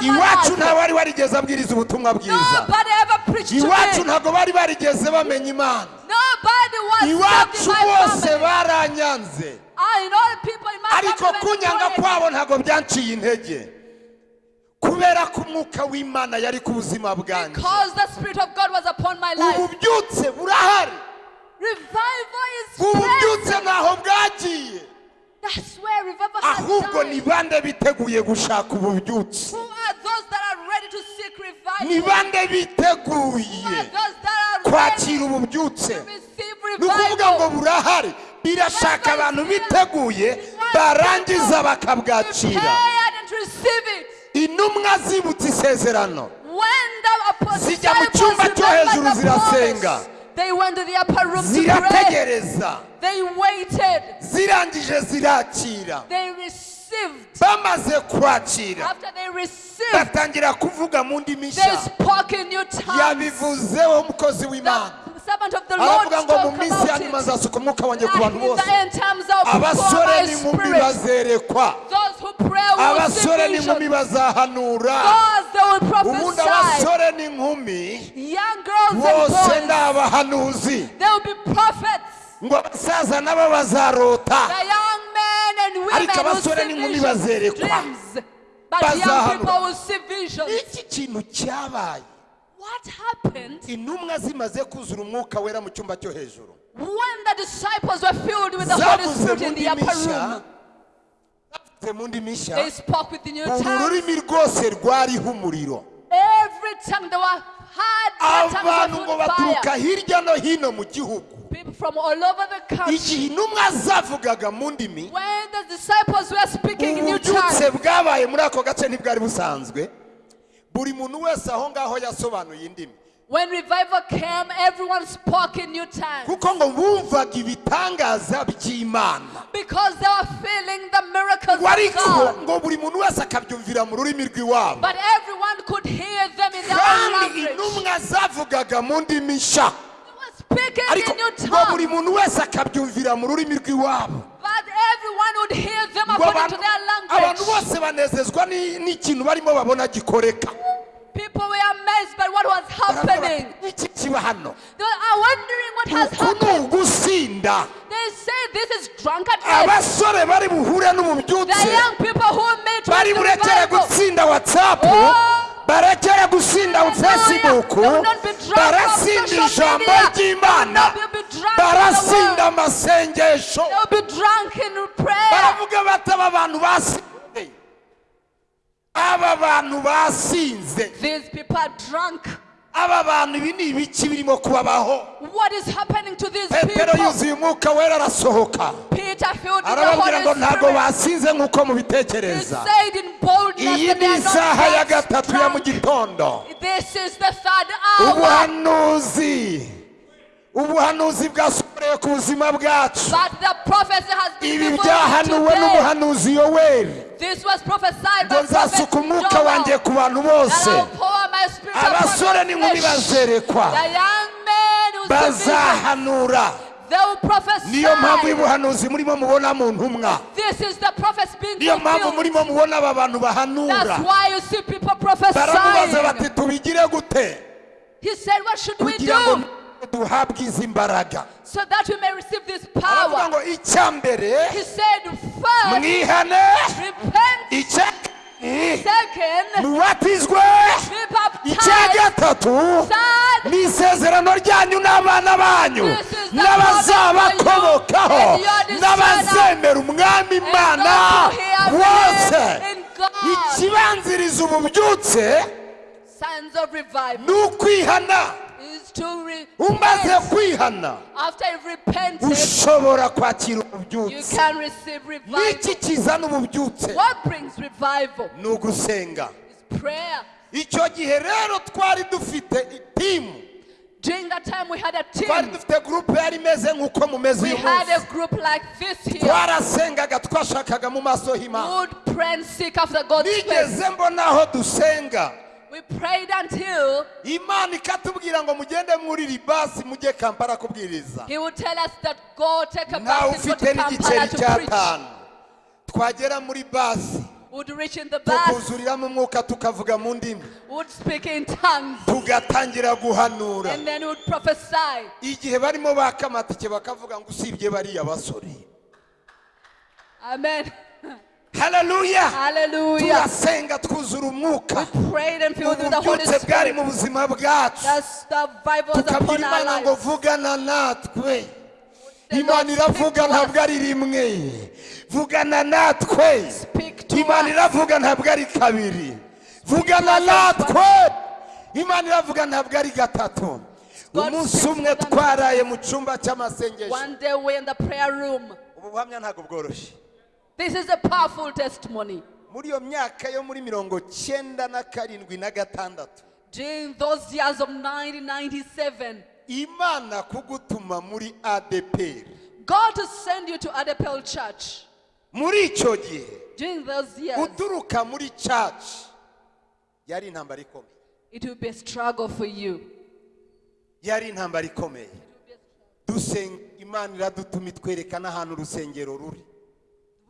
Iwacu nta wari warigeze abwiriza ubutumwa bwiza. Iwacu ntabwo bari barigeze bamenya imana. Iwacu bose baranyanze. Ariko kunyanga kwabo ntabwo byanciye intege. Kubera ko umwuka w'imana yari ku buzima bwanjye. Ububyutse burahari. Ububyutse ntaho bwagiye. Ahubwo ni bande biteguye gushaka revival? ni bande biteguye kwakira ububyutse? ni ukuvuga ngo burahari. Birashaka abantu biteguye barangiza bakabwakira. intumwa zibutse isezerano. Zijya mu cyumba cyo hejuru zirasenga. Promise, they went to the upper room to pray. zirategereza They waited. zirangije zirakira They received. bamaze kwakira After they received, batangira kuvuga mu ndimi nshya yabivuzeho umukozi w'imana The servant of the Lord aravuga ngo mu minsi ya nyuma nzasuka umwuka wanjye ku bantu bose. abasore n'inkumi bazerekwa Those who pray will see abasore n'inkumi bazahanura ubundi abasore n'inkumi bose ni abahanuzi. Ngo abasaza nabo bazarota. Ariko abasore n'inkumi bazerekwa. Bazahanura. iki kintu cyabaye? What happened intumwa zimaze kuzura umwuka wera mu cyumba cyo hejuru. when the disciples were filled with the Holy Spirit mu in the upper room? mu ndimi nshya tongues. rurimi rwose rwariho umuriro. Abantu ngo baturuka hirya no hino mu gihugu. People from all over the country. igihe intumwa zavugaga mu ndimi When the disciples were speaking in new ububyutse tongues, bwabaye muri ako gace ntibwari busanzwe. Buri muntu wese aho ngaho yasobanuye indimi When revival came, everyone spoke in new tongues because they were feeling the miracles of God. But everyone could hear them in their own language. They were speaking in new tongues. Would hear them according abantu to their abantu language. bose banezezwa ni- n'ikintu barimo babona gikoreka People were amazed by what was happening. iki kiba hano They are wondering what has happened. ugusinda They say this is drunkenness. abasore bari buhure The n'ububyutse young people who meet bari the burekere gutsinda watsapu Oh. Barekere gusinda fesibuku be drunk barasinda ijambo ry'imana. Barasinda amasengesho. Baravuga bati aba bantu basinze. Aba bantu basinze. These people are drunk. aba bantu ibi ni ibiki birimo kubabaho. What is happening to these petero people? yuzuye umwuka wera arasohoka. Arababwira ngo ntabwo basinze nk'uko mubitekereza. Iyi ni isaha ya gatatu ya mu gitondo. ubuhanuzi. Ubuhanuzi bwasohorewe ku buzima bwacu. Ibi byahanuwe n'umuhanuzi yoweri ngo nzasuka umwuka wanjye ku bantu bose. abasore n'inkumi bazerekwa. Bazahanura. Niyo mpamvu y'ubuhanuzi murimo mubona mu ntumwa. Niyo mpamvu murimo mubona aba bantu bahanura. Baramubaza bati tubigire gute? Kugira ngo duhabwe izi mbaraga. Aravuga ngo icya mbere mwihane icya mubatizwe be icya gatatu. Ni isezerano ryanyu n'abana banyu. N'abazabakomokaho. n'abazemera umwami imana God. ikibanziriza ububyutse ni ukwihana umaze kwihana. Ushobora kwakira ububyutse. n'iki kizana ububyutse? Ni ugusenga. Icyo gihe rero twari dufite itimu. During that time, we had a team. We had a group like this here. H'imana would pray and seek after God's face. We prayed until imana ikatubwira ngo mugende muri ribasi mujye kampala kubwiriza. He would tell us that go take a go ufite n'igiceri to cya preach. tanu. Twagera muri basi. Would reach in the bus, tukuzuriramo umwuka tukavuga mu ndimi. Would speak in tongues, tugatangira guhanura. And then would prophesy. igihe barimo baka amatike bakavuga ngo usibye bariya basore. Amen. Hallelujah. turasenga twuzura umwuka ububyutse bwari Spirit. mu buzima bwacu. That's the Bible is tukabwira upon our imana ngo lives. vugana natwe. Imana iravuga ntabwo ari rimwe. Vugana natwe. Imana iravuga ntabwo ari kabiri. Vugana natwe. Imana iravuga ntabwo ari gatatu. Umunsi umwe twaraye mu cyumba cy'amasengesho. One day we're in the prayer room. ubu buhamya ntabwo bworoshye. This is a powerful testimony. muri iyo myaka yo muri mirongo cyenda na karindwi na gatandatu During those years of 1997, imana kugutuma muri adeperi God to send you to Adepel Church. muri icyo gihe During those years, uturuka muri caci yari intambara ikomeye it will be a struggle for you. yari intambara ikomeye dusenga imana iradutuma itwereka n'ahantu urusengero ruri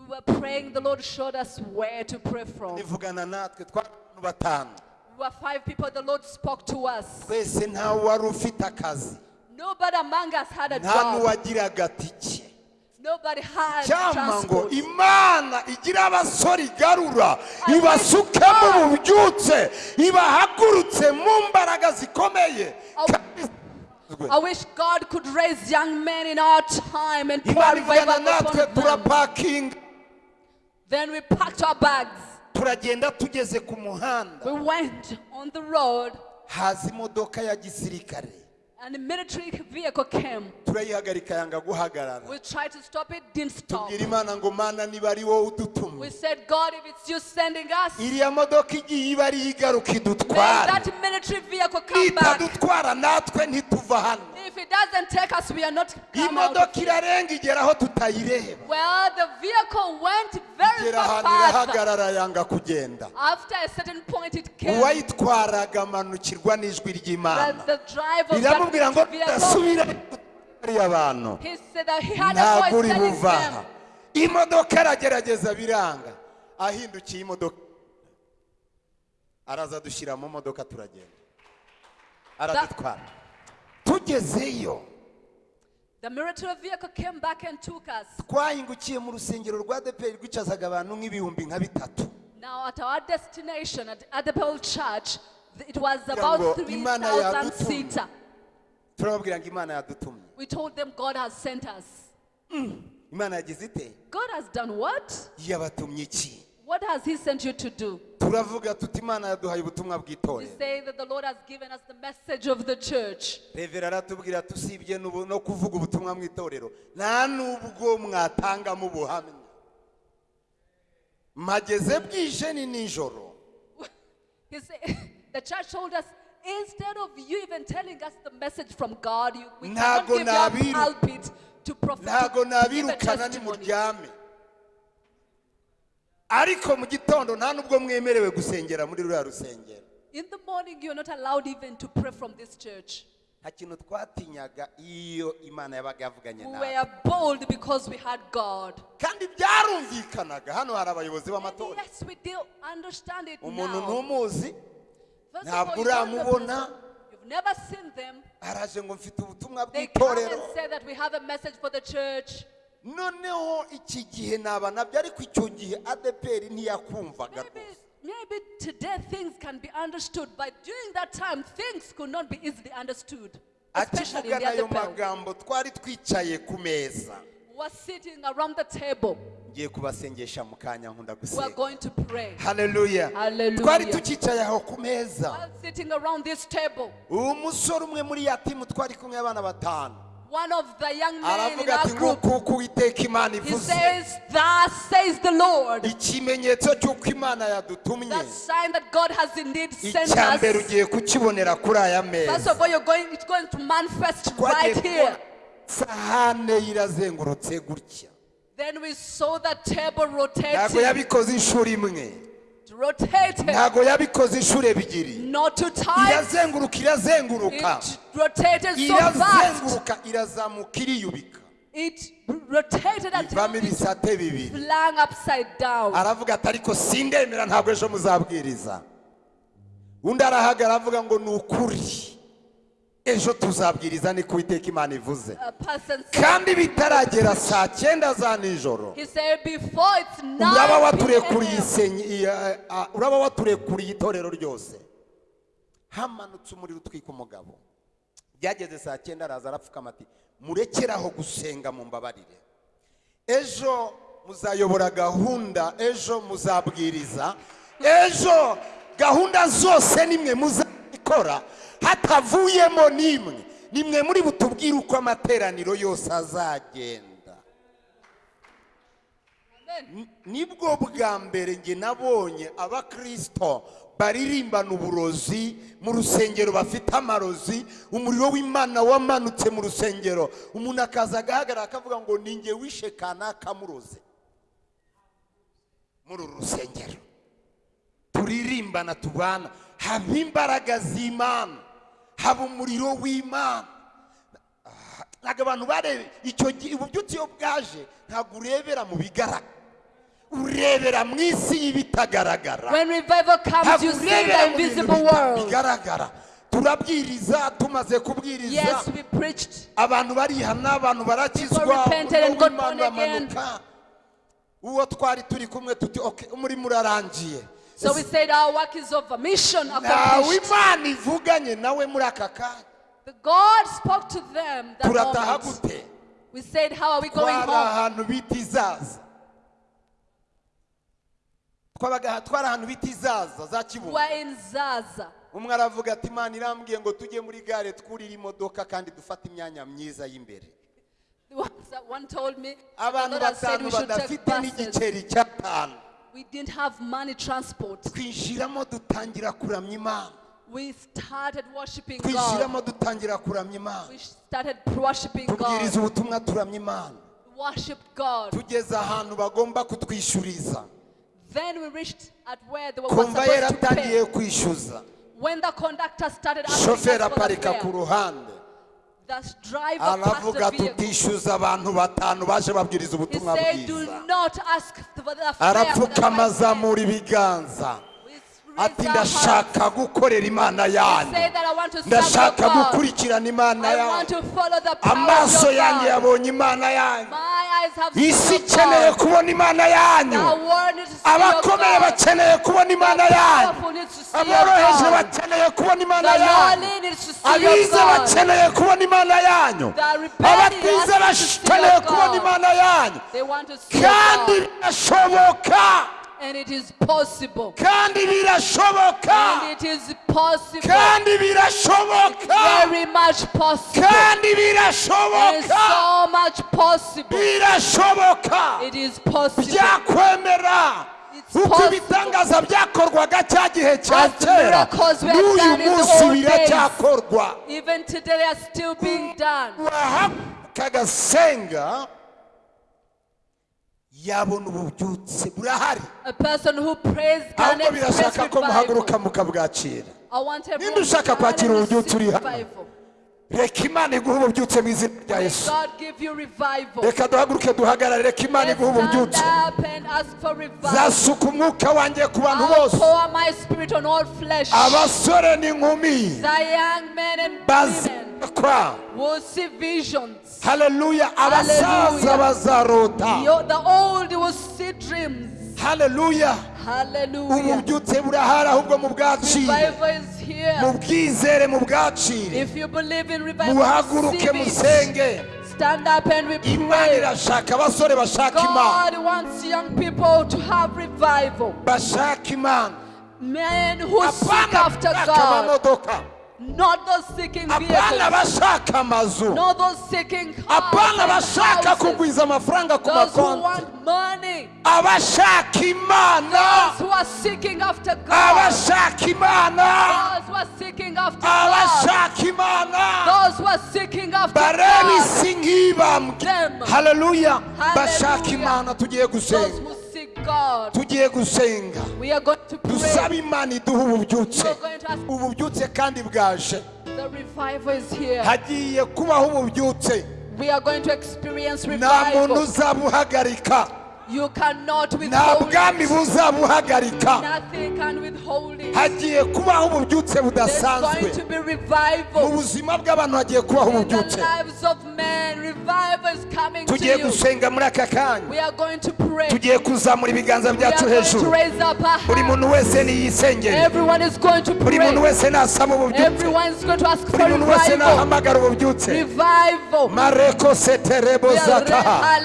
We were praying, the Lord showed us where to pray from. ivugana natwe twari abantu batanu We were five people, the Lord spoke to us. twese ntawe wari ufite akazi Nobody among us had a nta job. n'uwagiraga tike Nobody had cyangwa ngo transport. imana igira abasore igarura ibasuke mu bubyutse ibahagurutse mu mbaraga zikomeye kandi zizwe. I wish God could raise young men in our time and pour imana ivugana revival natwe upon them. turapakinga Then we packed our bags. turagenda tugeze ku muhanda We went on the road haza imodoka ya gisirikare and a military vehicle came. Turayihagarika yanga guhagarara. We tried to stop it, didn't stop. tubwira imana ngo mana niba ari wowe udutumye We said, God, if it's you sending us, may iriya modoka igiye iba ariyo igaruka idutwara that military vehicle come back. itadutwara natwe ntituva hano. If it doesn't take us, we are not iyi come out. modoka irarenga igera aho tutayireba. Well, the vehicle went very igera ahantu irahagarara yanga kugenda. After a certain point, it came. Uwayitwaraga amanukirwa n'ijwi ry'imana. Riramubwira ngo tudasubira ariya bantu he said that he had a ntabwo uri telling buva aha them, imodoka aragerageza biranga ahindukiye imodoka. Araza dushyira mu modoka turagenda. Aradutwara. Tugezeyo. The military vehicle came back and took us. twahingukiye mu rusengero rwa deperi rwicazaga abantu nk'ibihumbi nka bitatu. Now, at our destination at Adepel Church, it was ngo about Imana 3,000 yadutumye. seater. Turababwira ngo imana yadutumye We told them God has sent us. imana yagize ite God has done what? yabatumye iki What has He sent you to do? turavuga tuti imana yaduhaye ubutumwa We bw'itorero say that the Lord has given us the message of the church. revera aratubwira tusibye no kuvuga ubutumwa mu itorero nta n'ubwo mwatangamo ubuhamya mpageze bwije ni nijoro *laughs* *laughs* the church told us, instead of you even telling us the message from God, you, we cannot give you a pulpit to prophet to give a testimony. ariko mu gitondo nta n'ubwo mwemerewe gusengera muri ruriya rusengero. In the morning, you're not allowed even to pray from this church. nta kintu twatinyaga iyo imana yabaga yavuganye We nawe. were bold because we had God. kandi byarumvikanaga. Hano hari abayobozi b'amatora. Yes, we do understand it umuntu ntumuzi First of ntabwo all, you don't know uramubona. person. You've never seen them. araje ngo mfite ubutumwa bw'itorero noneho iki gihe naba na byo ariko icyo gihe adeperi ntiyakumvaga rwose maybe today things can be understood, but during that time, things could not be easily understood. Especially in the magambo twari twicaye ku meza are sitting around the table. Ngiye kubasengesha mu kanya nkunda gusenga haleluya twari tukicaye aho ku meza. Umusore umwe muri ya timu twari kumwe abana batanu. one of the young men in our group, he says, Thus says the Lord. That sign that God has indeed sent us. First of all, you're going, it's going to manifest right here. sahane irazengurutse gutya. Then we saw the table ntabwo rotating, yabikoze inshuro imwe. ntabwo yabikoze inshuro ebyiri. Irazenguruka irazenguruka. It rotated so fast. irazenguruka irazamuka iriyubika. It rotated until ivamo ibisate bibiri. flung upside down. aravuga ati ariko sindemera ntabwo ejo muzabwiriza. Undi arahagara avuga ngo ni ukuri. Ejo tuzabwiriza ni ku iteka imana ivuze. Kandi bitaragera saa cyenda za nijoro uraba 9 waturekuriye p.m. isenyi iya- a- uraba waturekuriye itorero ryose. Hamanutse umuriro utwika umugabo. Byageze saa cyenda araza arapfukama ati murekeraho gusenga mu mbabarire. Ejo muzayobora gahunda ejo muzabwiriza. Ejo gahunda zose nimwe muzabikora hatavuyemo n'imwe. Nimwe muri butubwire uko amateraniro yose azagenda. Nibwo bwa mbere njye nabonye abakirisito baririmbana uburozi mu rusengero bafite amarozi umuriro w'imana wamanutse mu rusengero. Umuntu akaza agahagarara akavuga ngo ni njye wishe kanaka muroze. Muri uru rusengero. Turirimbana tubana. Haba imbaraga z'imana. Haba umuriro w'imana. Ntabwo abantu barebe icyo gihe ububyutse iyo bwaje ntabwo urebera mu bigaragara urebera mu isi y'ibitagaragara ntabwo urebera mu bintu bigaragara. Turabwiriza tumaze kubwiriza. Abantu barihana abantu barakizwa uwo twari turi kumwe tuti "Okay, umurimo urarangiye. So we said our work is over. Mission ntawe accomplished. imana ivuganye nawe muri aka kanya. The God spoke to them that turataha gute? We said, how are we going home? ahantu bita izaza. Twabaga twari ahantu bita izaza za umwe aravuga ati imana irambwiye ngo tujye muri gare twurire imodoka kandi dufate imyanya myiza y'imbere. Someone told me abantu batanu badafite n'igiceri cy'atanu. We didn't have money transport. twinjiramo dutangira kuramya imana We started worshiping God. twishyiramo dutangira kuramya imana We started worshiping tubwiriza God. ubutumwa turamya imana Worshipped God. tugeze ahantu bagomba kutwishyuriza Then we reached at where they were kumva supposed to yaratangiye pay. kwishyuza When the conductor started asking us shoferi for the aparika ku fare, ruhande aravuga tutishyuza abantu batanu baje babwiriza ubutumwa bwiza. Arapfukama five men." azamura ibiganza. Ati ndashaka gukorera imana yanyu ndashaka gukurikirana imana yanyu amaso God. yabonye imana yanyu isi ikeneye kubona imana yanyu. Abakomeye bakeneye kubona imana yanyu aboroheje bakeneye kubona imana yanyu abize bakeneye kubona imana yanyu. Abatize bakeneye kubona imana yanyu. Kandi birashoboka. And it is possible. kandi birashoboka And it is possible. kandi birashoboka Very much possible. kandi birashoboka so much possible. birashoboka It is possible. byakwemera uko ibitangaza byakorwaga cya gihe cya kera n'uyu munsi biracyakorwa wahaguruka agasenga yabona ububyutse burahari. Ahubwo birashaka ko muhaguruka mukabwakira Ninde ushaka kwakira ububyutse uri hano? Reka imana iguhe ububyutse mu izina rya yesu. Reka duhaguruke duhagarare reka imana iguhe ububyutse. zasuka umwuka wanjye ku bantu bose. abasore n'inkumi bazakwa haleluya abasaza bazarota Haleluya Hallelujah. ububyutse burahari ahubwo mu bwacire Revival is here. mu bwizere mu bwacire If you believe in revival, muhaguruke musenge. Stand up and we imana irashaka abasore bashaka imana. God wants young people to have revival. bashaka imana. Men who seek apana after bashaka God, amamodoka hapana bashaka amazu hapana bashaka kugwiza amafaranga ku makonti. abashaka imana abashaka imana abashaka imana barebe isi nk'ibambwe haleluya bashaka imana tugiye gusenga tugiye gusenga. Dusaba imana iduha ububyutse. Ububyutse kandi bwaje. hagiye kubaho ububyutse. Nta muntu uzabuhagarika. Nta bwami buzabuhagarika. Hagiye kubaho ububyutse budasanzwe. mu buzima bw'abantu hagiye kubaho ububyutse. tugiye gusenga muri aka kanya. Tugiye kuzamura ibiganza byacu hejuru. buri muntu wese niyisengere buri muntu wese nasaba ububyutse. Buri muntu wese nahamagara ububyutse. Mareko seterebo zataha.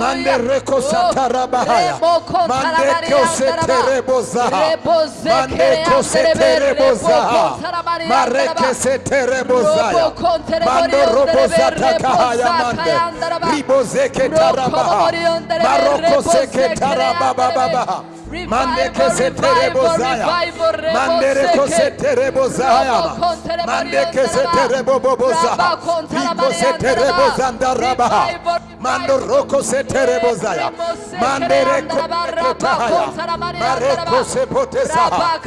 Mandereko Oh, tarabahaya mandeke seterebozaha mandeke seterebozaha mareke seterebozaya mandorobozatagahaya mande ribozeke tarabaha. Maroko seke tarababababaha mande seterebozaya mandereko seterebozayama mandeke seterebobobozaya biko seterebozandarabaha mandoroko seterebozaya mandereko setehaya mareko sepotesaha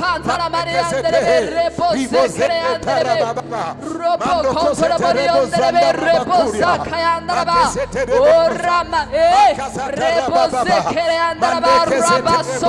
mandeke setehe bibo seterebababa mandoko seterebozandarabakuriya mandeke seterebozandarabakuriya mandeke seterebozandarabakuriya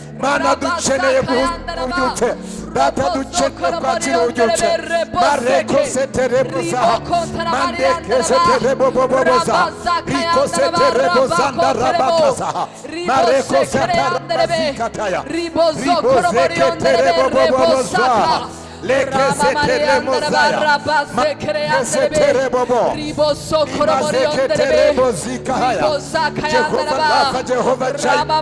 mana duche duchene ujuche data duchene kwatiro ujuche mareko setere busa mande kesetere bobo bobo sa riko setere bozanda rabaka sa mareko setere basikataya ribozo bo bobo bobo sa Jehovah Jehovah Jehovah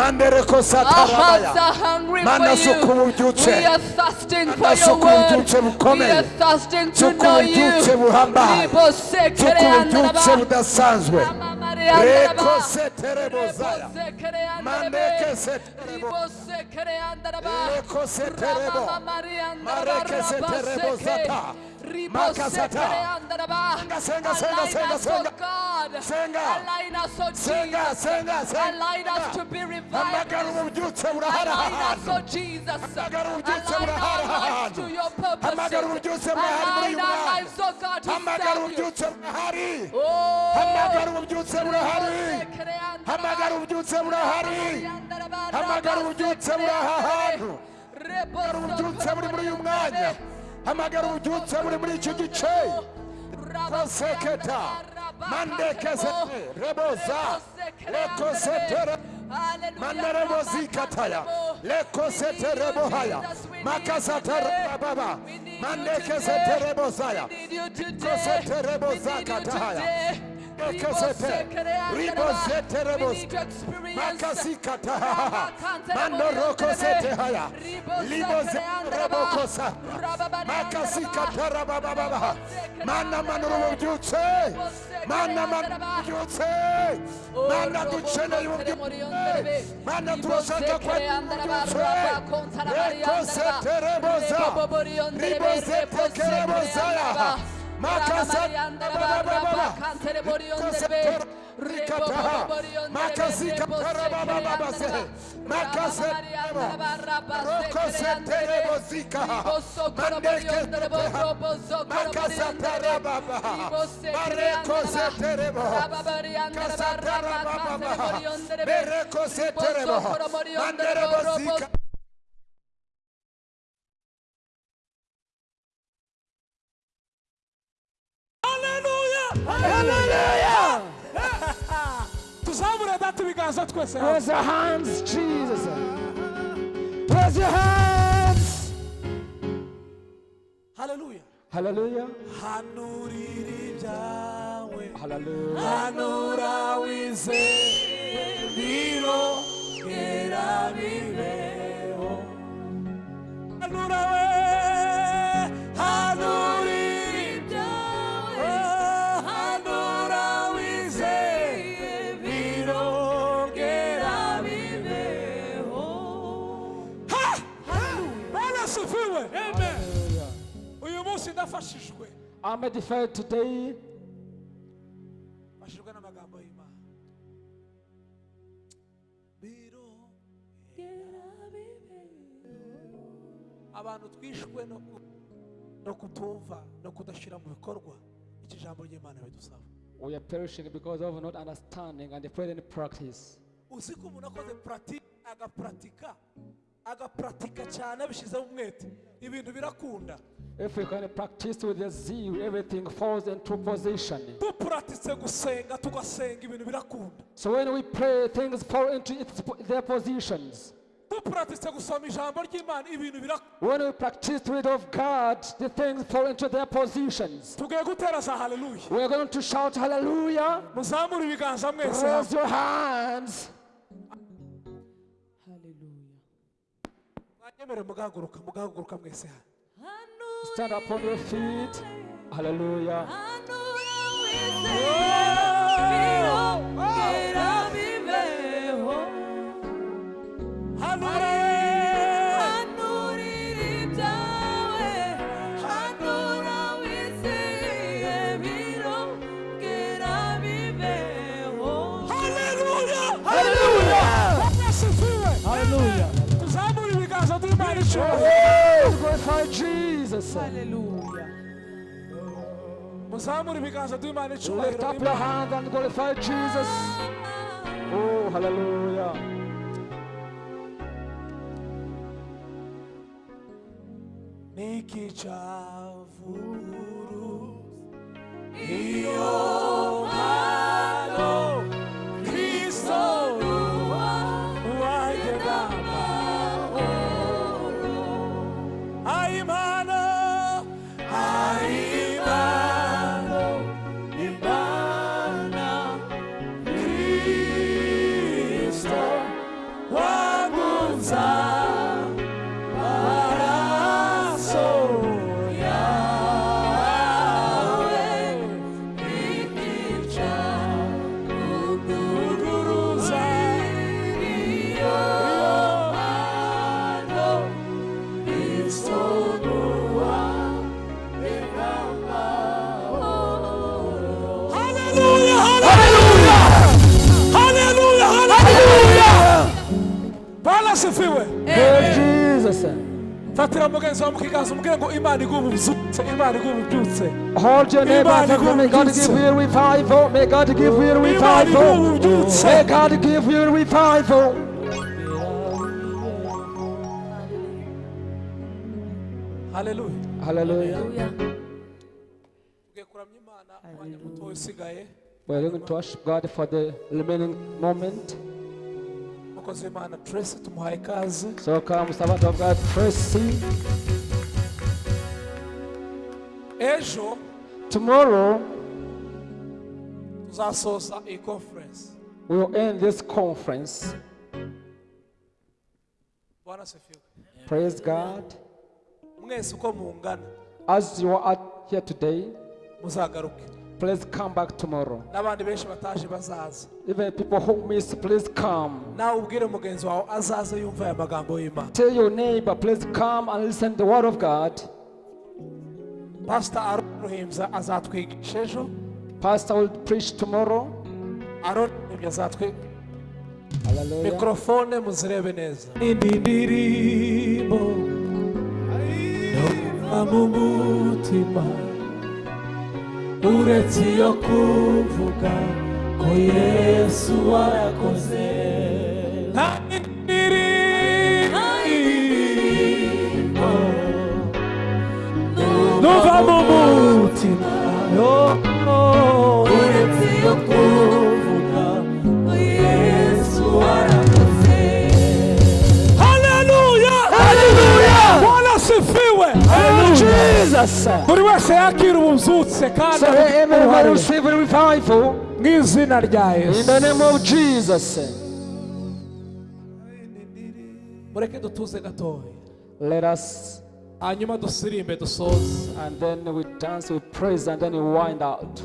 mandereko satarabaya manasuka ububyutse manasuka ububyutse bukomeye. Suka ububyutse buhambaye suka ububyutse budasanzwe. Reko seterebozaya mandeke seterebo reko seterebo mareke seterebozata hamagara ububyutse burahari hamagara ububyutse buri aha hantu hamagara ububyutse buri muri uyu mwanya hamagara ububyutse buri muri iki gice. Koseketa mandekesete reboza. Lekosetere manderebozikataya lekoseterebohaya makasatarababa mandekeseterebozaya koseterebozakatahaya Makasepe, Ribosete Rebos, Makasikata, Mandoroko Setehaya, Libose Rabokosa, Makasikata Rabababa, Mana Manoro Juce, Mana Manjuce, Mana Ducena Juce, Mana Trosata Quaduce, Rekosete Rebosa, Ribosete Kerebosa, Mandere Hallelujah! *laughs* Tuzamure data ibiganza twese. Raise your hands, Jesus. Raise your hands. Hallelujah. Hallelujah. Hanurira ibyawe. Hallelujah. Hanura wize biro gera bibeho. Hanura we. Hanura bwana sifiwe amen uyu munsi ndafashijwe. I'm edified today mashijwe n'amagambo y'imana. Abantu twishwe no ku- no kutumva no kudashyira mu bikorwa iki jambo ry'imana bidusaba. We are perishing because of not understanding and in practice. uzi ko umuntu akoze puratike agapuratika agapuratika cyane abishyizeho umwete ibintu birakunda If we can practice with the zeal, everything falls into position. So when we pray, things fall into its, their positions. When we practice the word of God, the things fall into their positions. haleluya We're going to shout hallelujah. Raise your hands. Stand up on your feet. Hallelujah. hanure icyubahiro Glorify Jesus. haleluya muzamure ibiganza by'imana Lift icyubahiro up your hand and glorify Jesus. Oh, hallelujah. niki cyavuguru Hold your neighbor and may God give you revival. May God give you revival. May God give you revival. Hallelujah. tugiye kuramya imana umwanya muto usigaye We're going to worship God for the remaining moment. Umukozi w'imana tracy tumuhaye ikaze So come, servant of God, Tracy. ejo Tomorrow, tuzasoza iyi conference we will end this conference. bwana asifiwe Praise God. mwese uko mungana As you are here today, muzagaruke please come back tomorrow. n'abandi benshi bataje bazaza Even people who miss, please come. nawe ubwire mugenzi wawe azaze yumva aya magambo y'imana Tell your neighbor, please come and listen to the word of God. pasita aron ruhimbya azatwigisha ejo Pastor will preach tomorrow. aron ruhimbya azatwigisha mikorofone muzirebe neza indi ndirimbo yumva mu mutima uretse iyo kuvuga ko yesu warakoze nta ndirimbo numva mu mutima uretse iyo buri wese yakira ububyutse kandi mu izina rya yesu. mureke dutuze gatoya. Hanyuma dusirimbe dusoze. and then we dance, we praise, and then we wind out.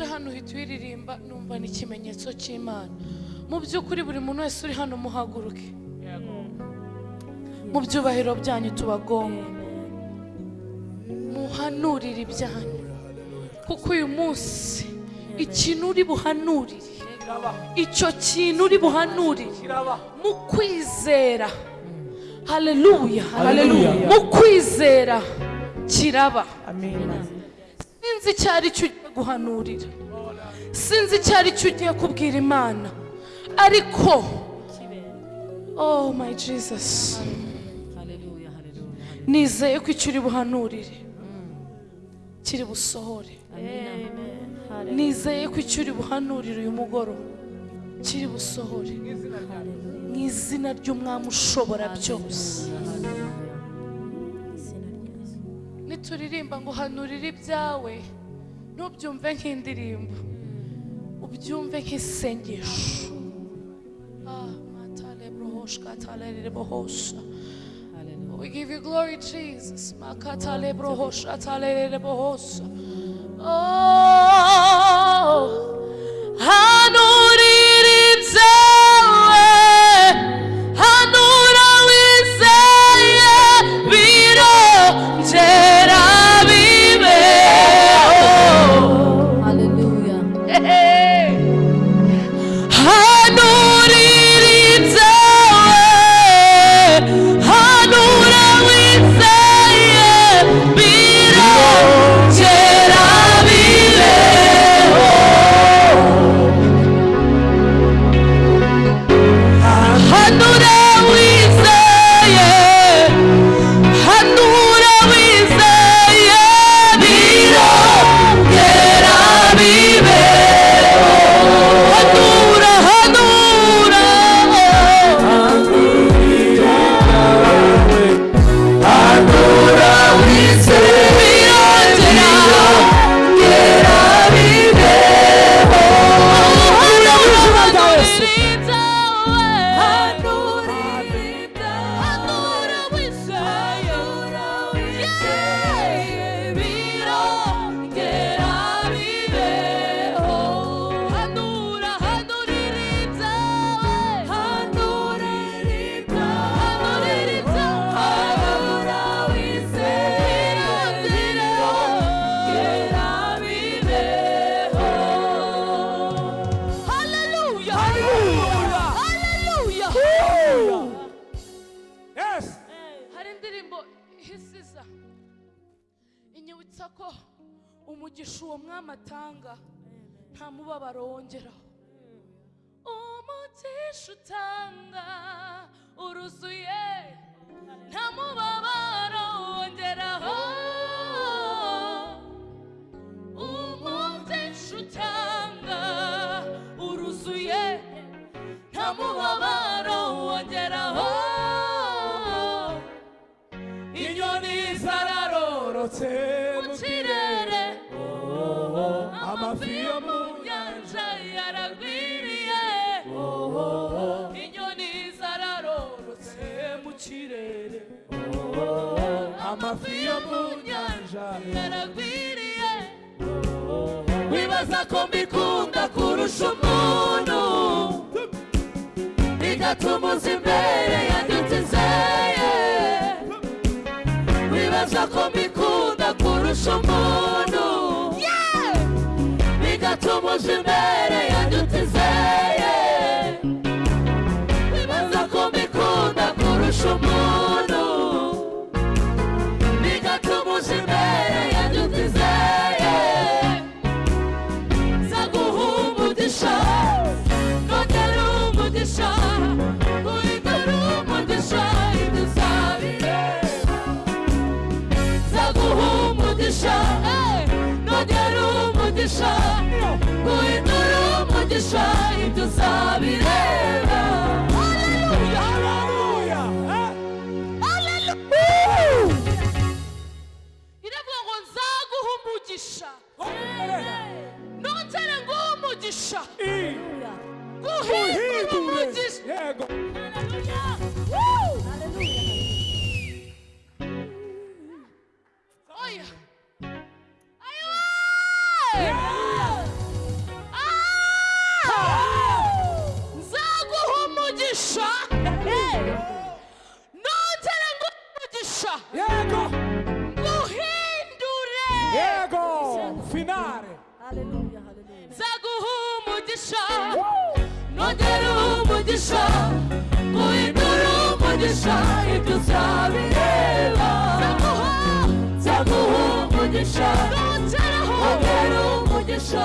Uje hano uhita uyiririmba numva ni ikimenyetso cy'imana. Mu by'ukuri buri muntu wese uri hano muhaguruke. Mu byubahiro byanyu tubagonga muhanurire ibyanyu. Kuko uyu munsi ikintu uri buhanurire icyo kintu uri buhanurire mu kwizera. Haleluya mu kwizera kiraba. Sinzi icyo ari cyo guhanurira. Sinzi icyo ari cyo ugiye kubwira imana. Ariko oh my jesus. Nizeye ko icyo uri buhanurire. Kiri busohore. Nizeye ko icyo uri buhanurire uyu mugoroba. Kiri busohore. Mu izina ry'umwami ushobora byose. Nituririmba ngo hanurire ibyawe. nk'indirimbo. Ubyumve nk'isengesho. Ah, we give you glory, Jesus. Oh, I know. Umugisha utanga uruzuye. Nta mubabaro wongeraho. Umugisha utanga uruzuye. Nta mubabaro wongeraho. Inyoni zararorotse amafi yo mu nyanja yaragwiriye wibaza ko mbikunda kurusha umuntu bigatuma uza imbere yanjye utizeye wibaza ko mbikunda kurusha umuntu bigatuma uza imbere yanjye utizeye wibaza ko mbikunda kurusha umuntu umugisha eh, nongera umugisha guhindura umugisha ibyo uzabireba haleluya haleluya iravuga ngo nzaguha umugisha nongere nguhe umugisha guhindura umugisha umugisha ibyo uzabireba nzaguha umugisha nongera umugisha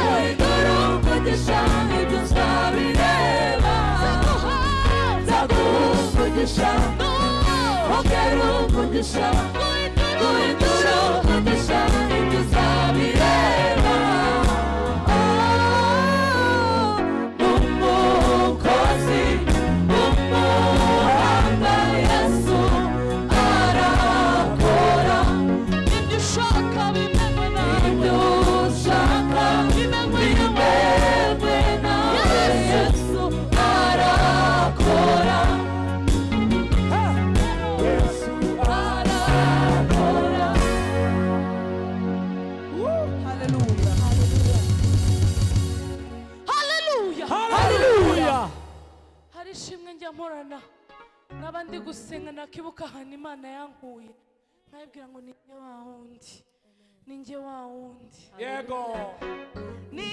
guhindura umugisha ibyo uzabireba nzaguha umugisha nongera umugisha nakibuka ahantu imana yankuye nkabibwira ngo ni njye wa wundi ni njye wa wundi yego ni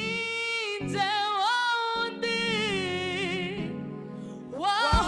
njye wa wundi wahoraga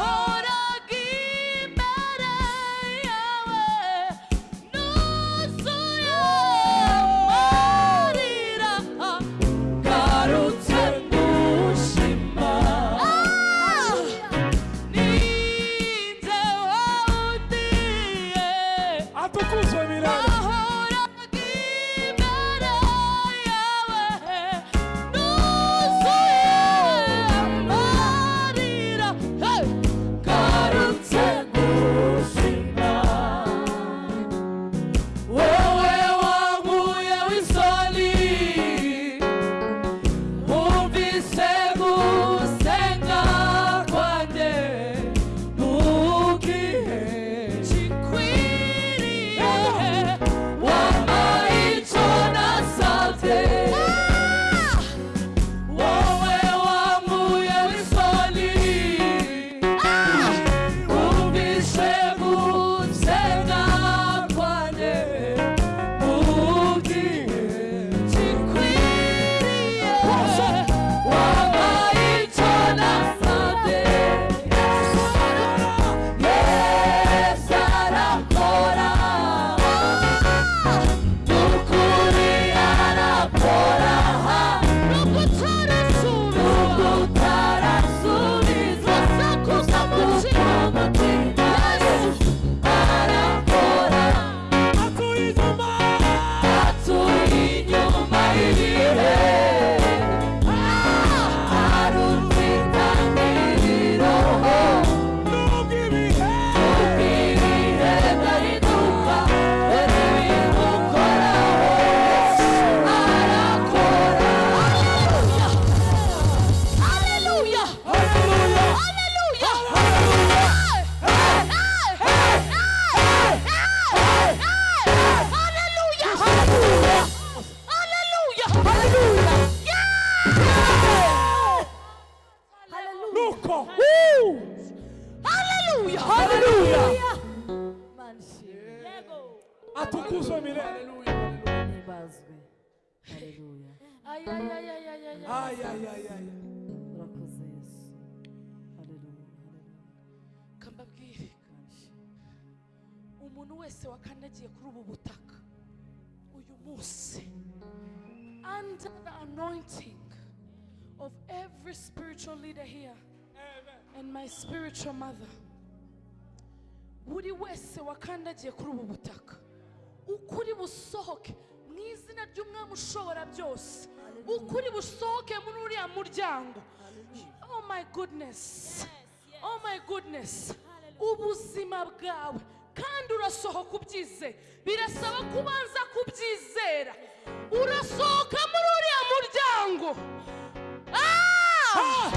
wese wakandagiye kuri ubu butaka. Uyu munsi under the anointing of every spiritual leader here and my spiritual mother buri wese wakandagiye kuri ubu butaka. Ukuri busohoke mu izina ry'umwami ushobora byose. Ukuri busohoke muri uriya muryango. Oh my goodness. Oh my goodness. Ubuzima bwawe. Kandi urasohoka ubyize. Birasaba ko ubanza kubyizera. Urasohoka muri uriya muryango. Ah!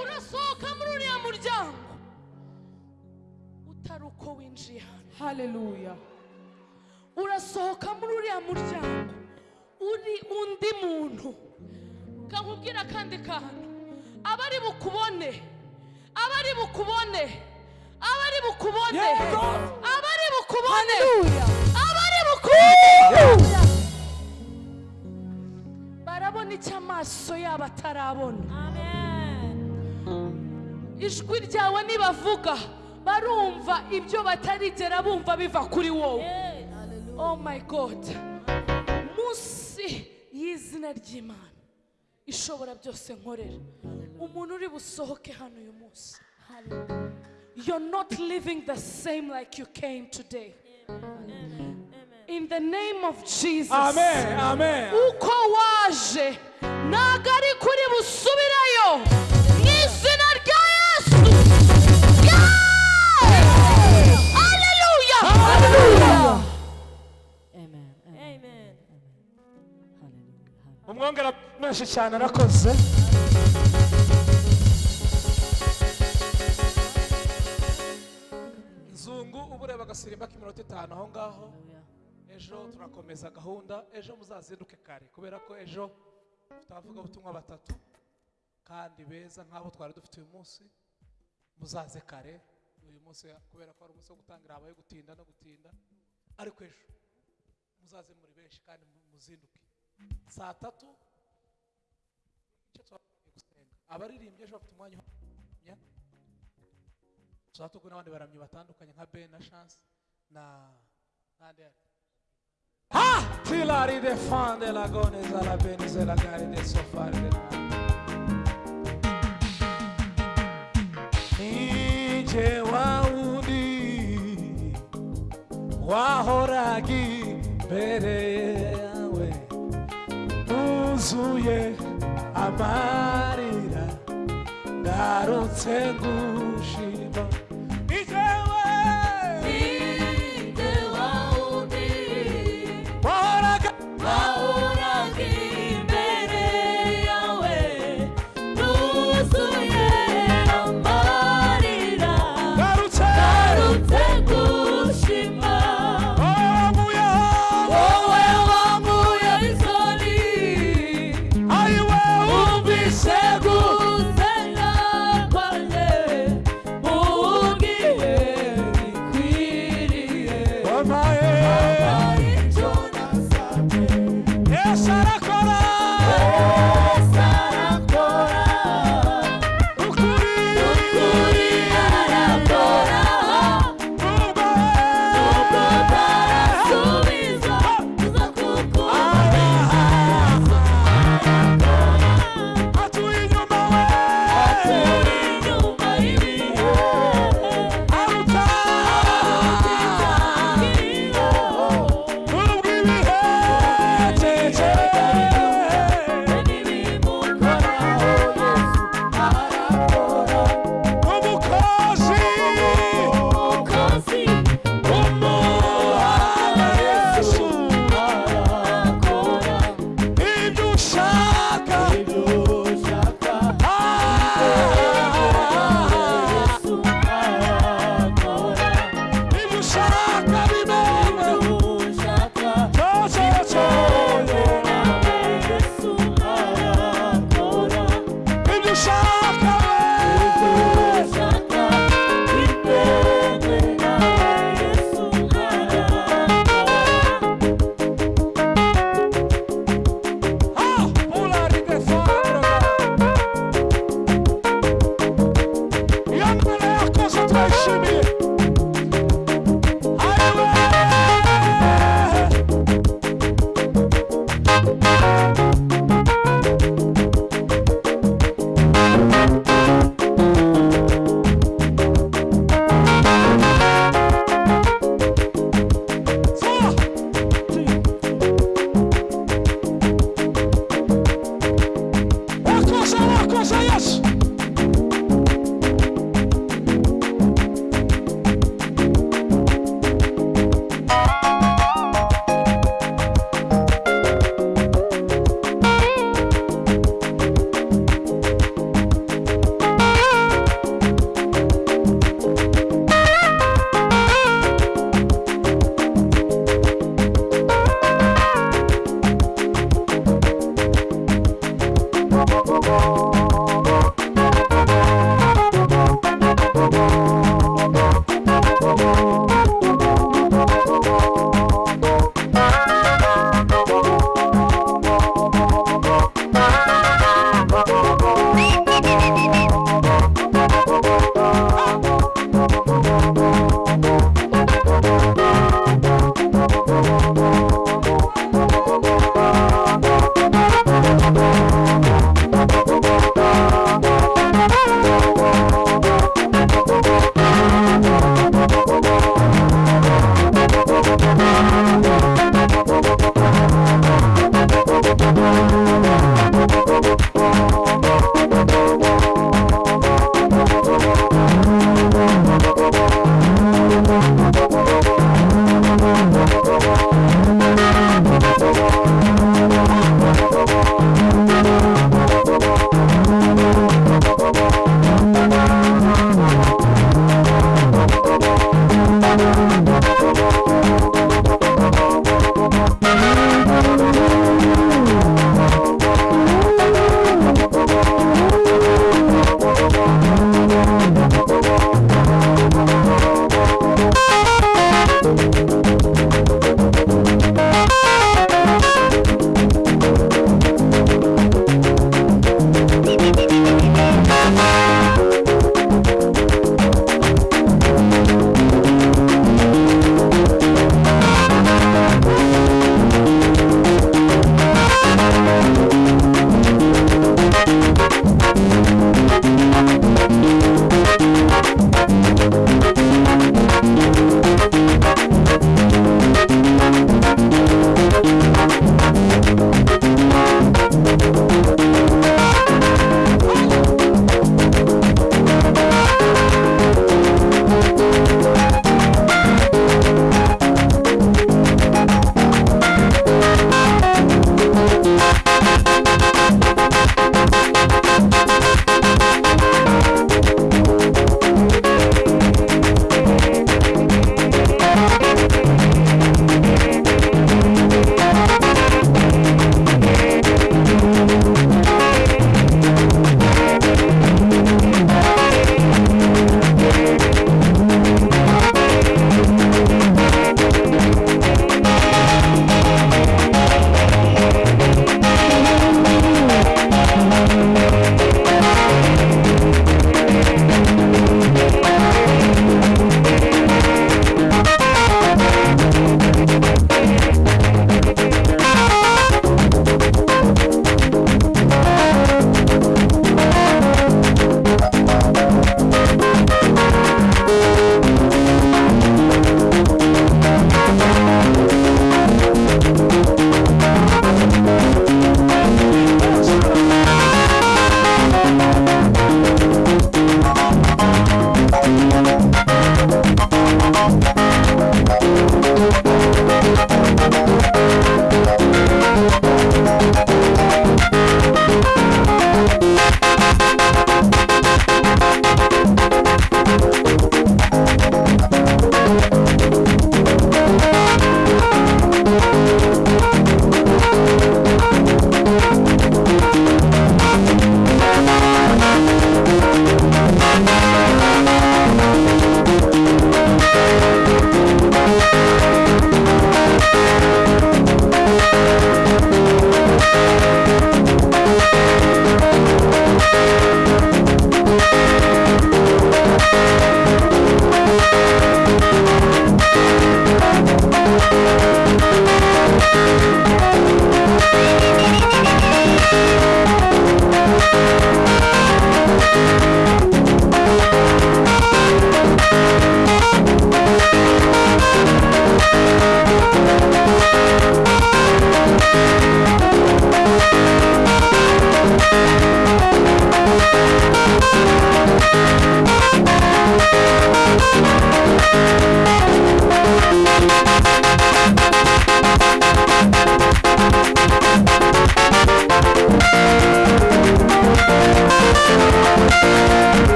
urasohoka muri uriya muryango. Utari uko winjiye hano. Hallelujah. urasohoka muri uriya muryango. Uri undi muntu. Kankubwira akandi kantu. Abari bukubone. Abari bukubone. Abari bukubone. Abari bukubone. Abari bukubone. Barabona icyo amaso yabo atarabona. Ijwi ryawe nibavuga. Barumva ibyo batarigera bumva biva kuri wowe. Oh my god. Munsi y'izina ry'imana. Ishobora byose nkorera umuntu uri busohoke hano uyu munsi you're not living the same like you came today. In the name of jesus. Amen amen. Uko waje. Ntabwo ari kuri busubirayo. Umwongera menshi cyane arakoze nzungu uba ureba agasirimba k'iminota itanu aho ngaho. Ejo turakomeza gahunda ejo muzazinduke kare kubera ko ejo dufite abavugabutumwa batatu. Kandi beza nk'abo twari dufite uyu munsi muzaze kare. Uyu munsi kubera ko ari umunsi wo gutangira habaye gutinda no gutinda. Ariko ejo muzaze muri benshi kandi mu- muzinduke saa tatu. Icyo twagiye gusenga abaririmbyi ejo bafite umwanya turi kumwe n'abandi baramyi batandukanye nka ben na chance na n'andi ha! Tilari de fande la goneza la benize la gari de sofari de nije wawundi wahoraga imbere yawe nuzuye amarira ngarutse nguye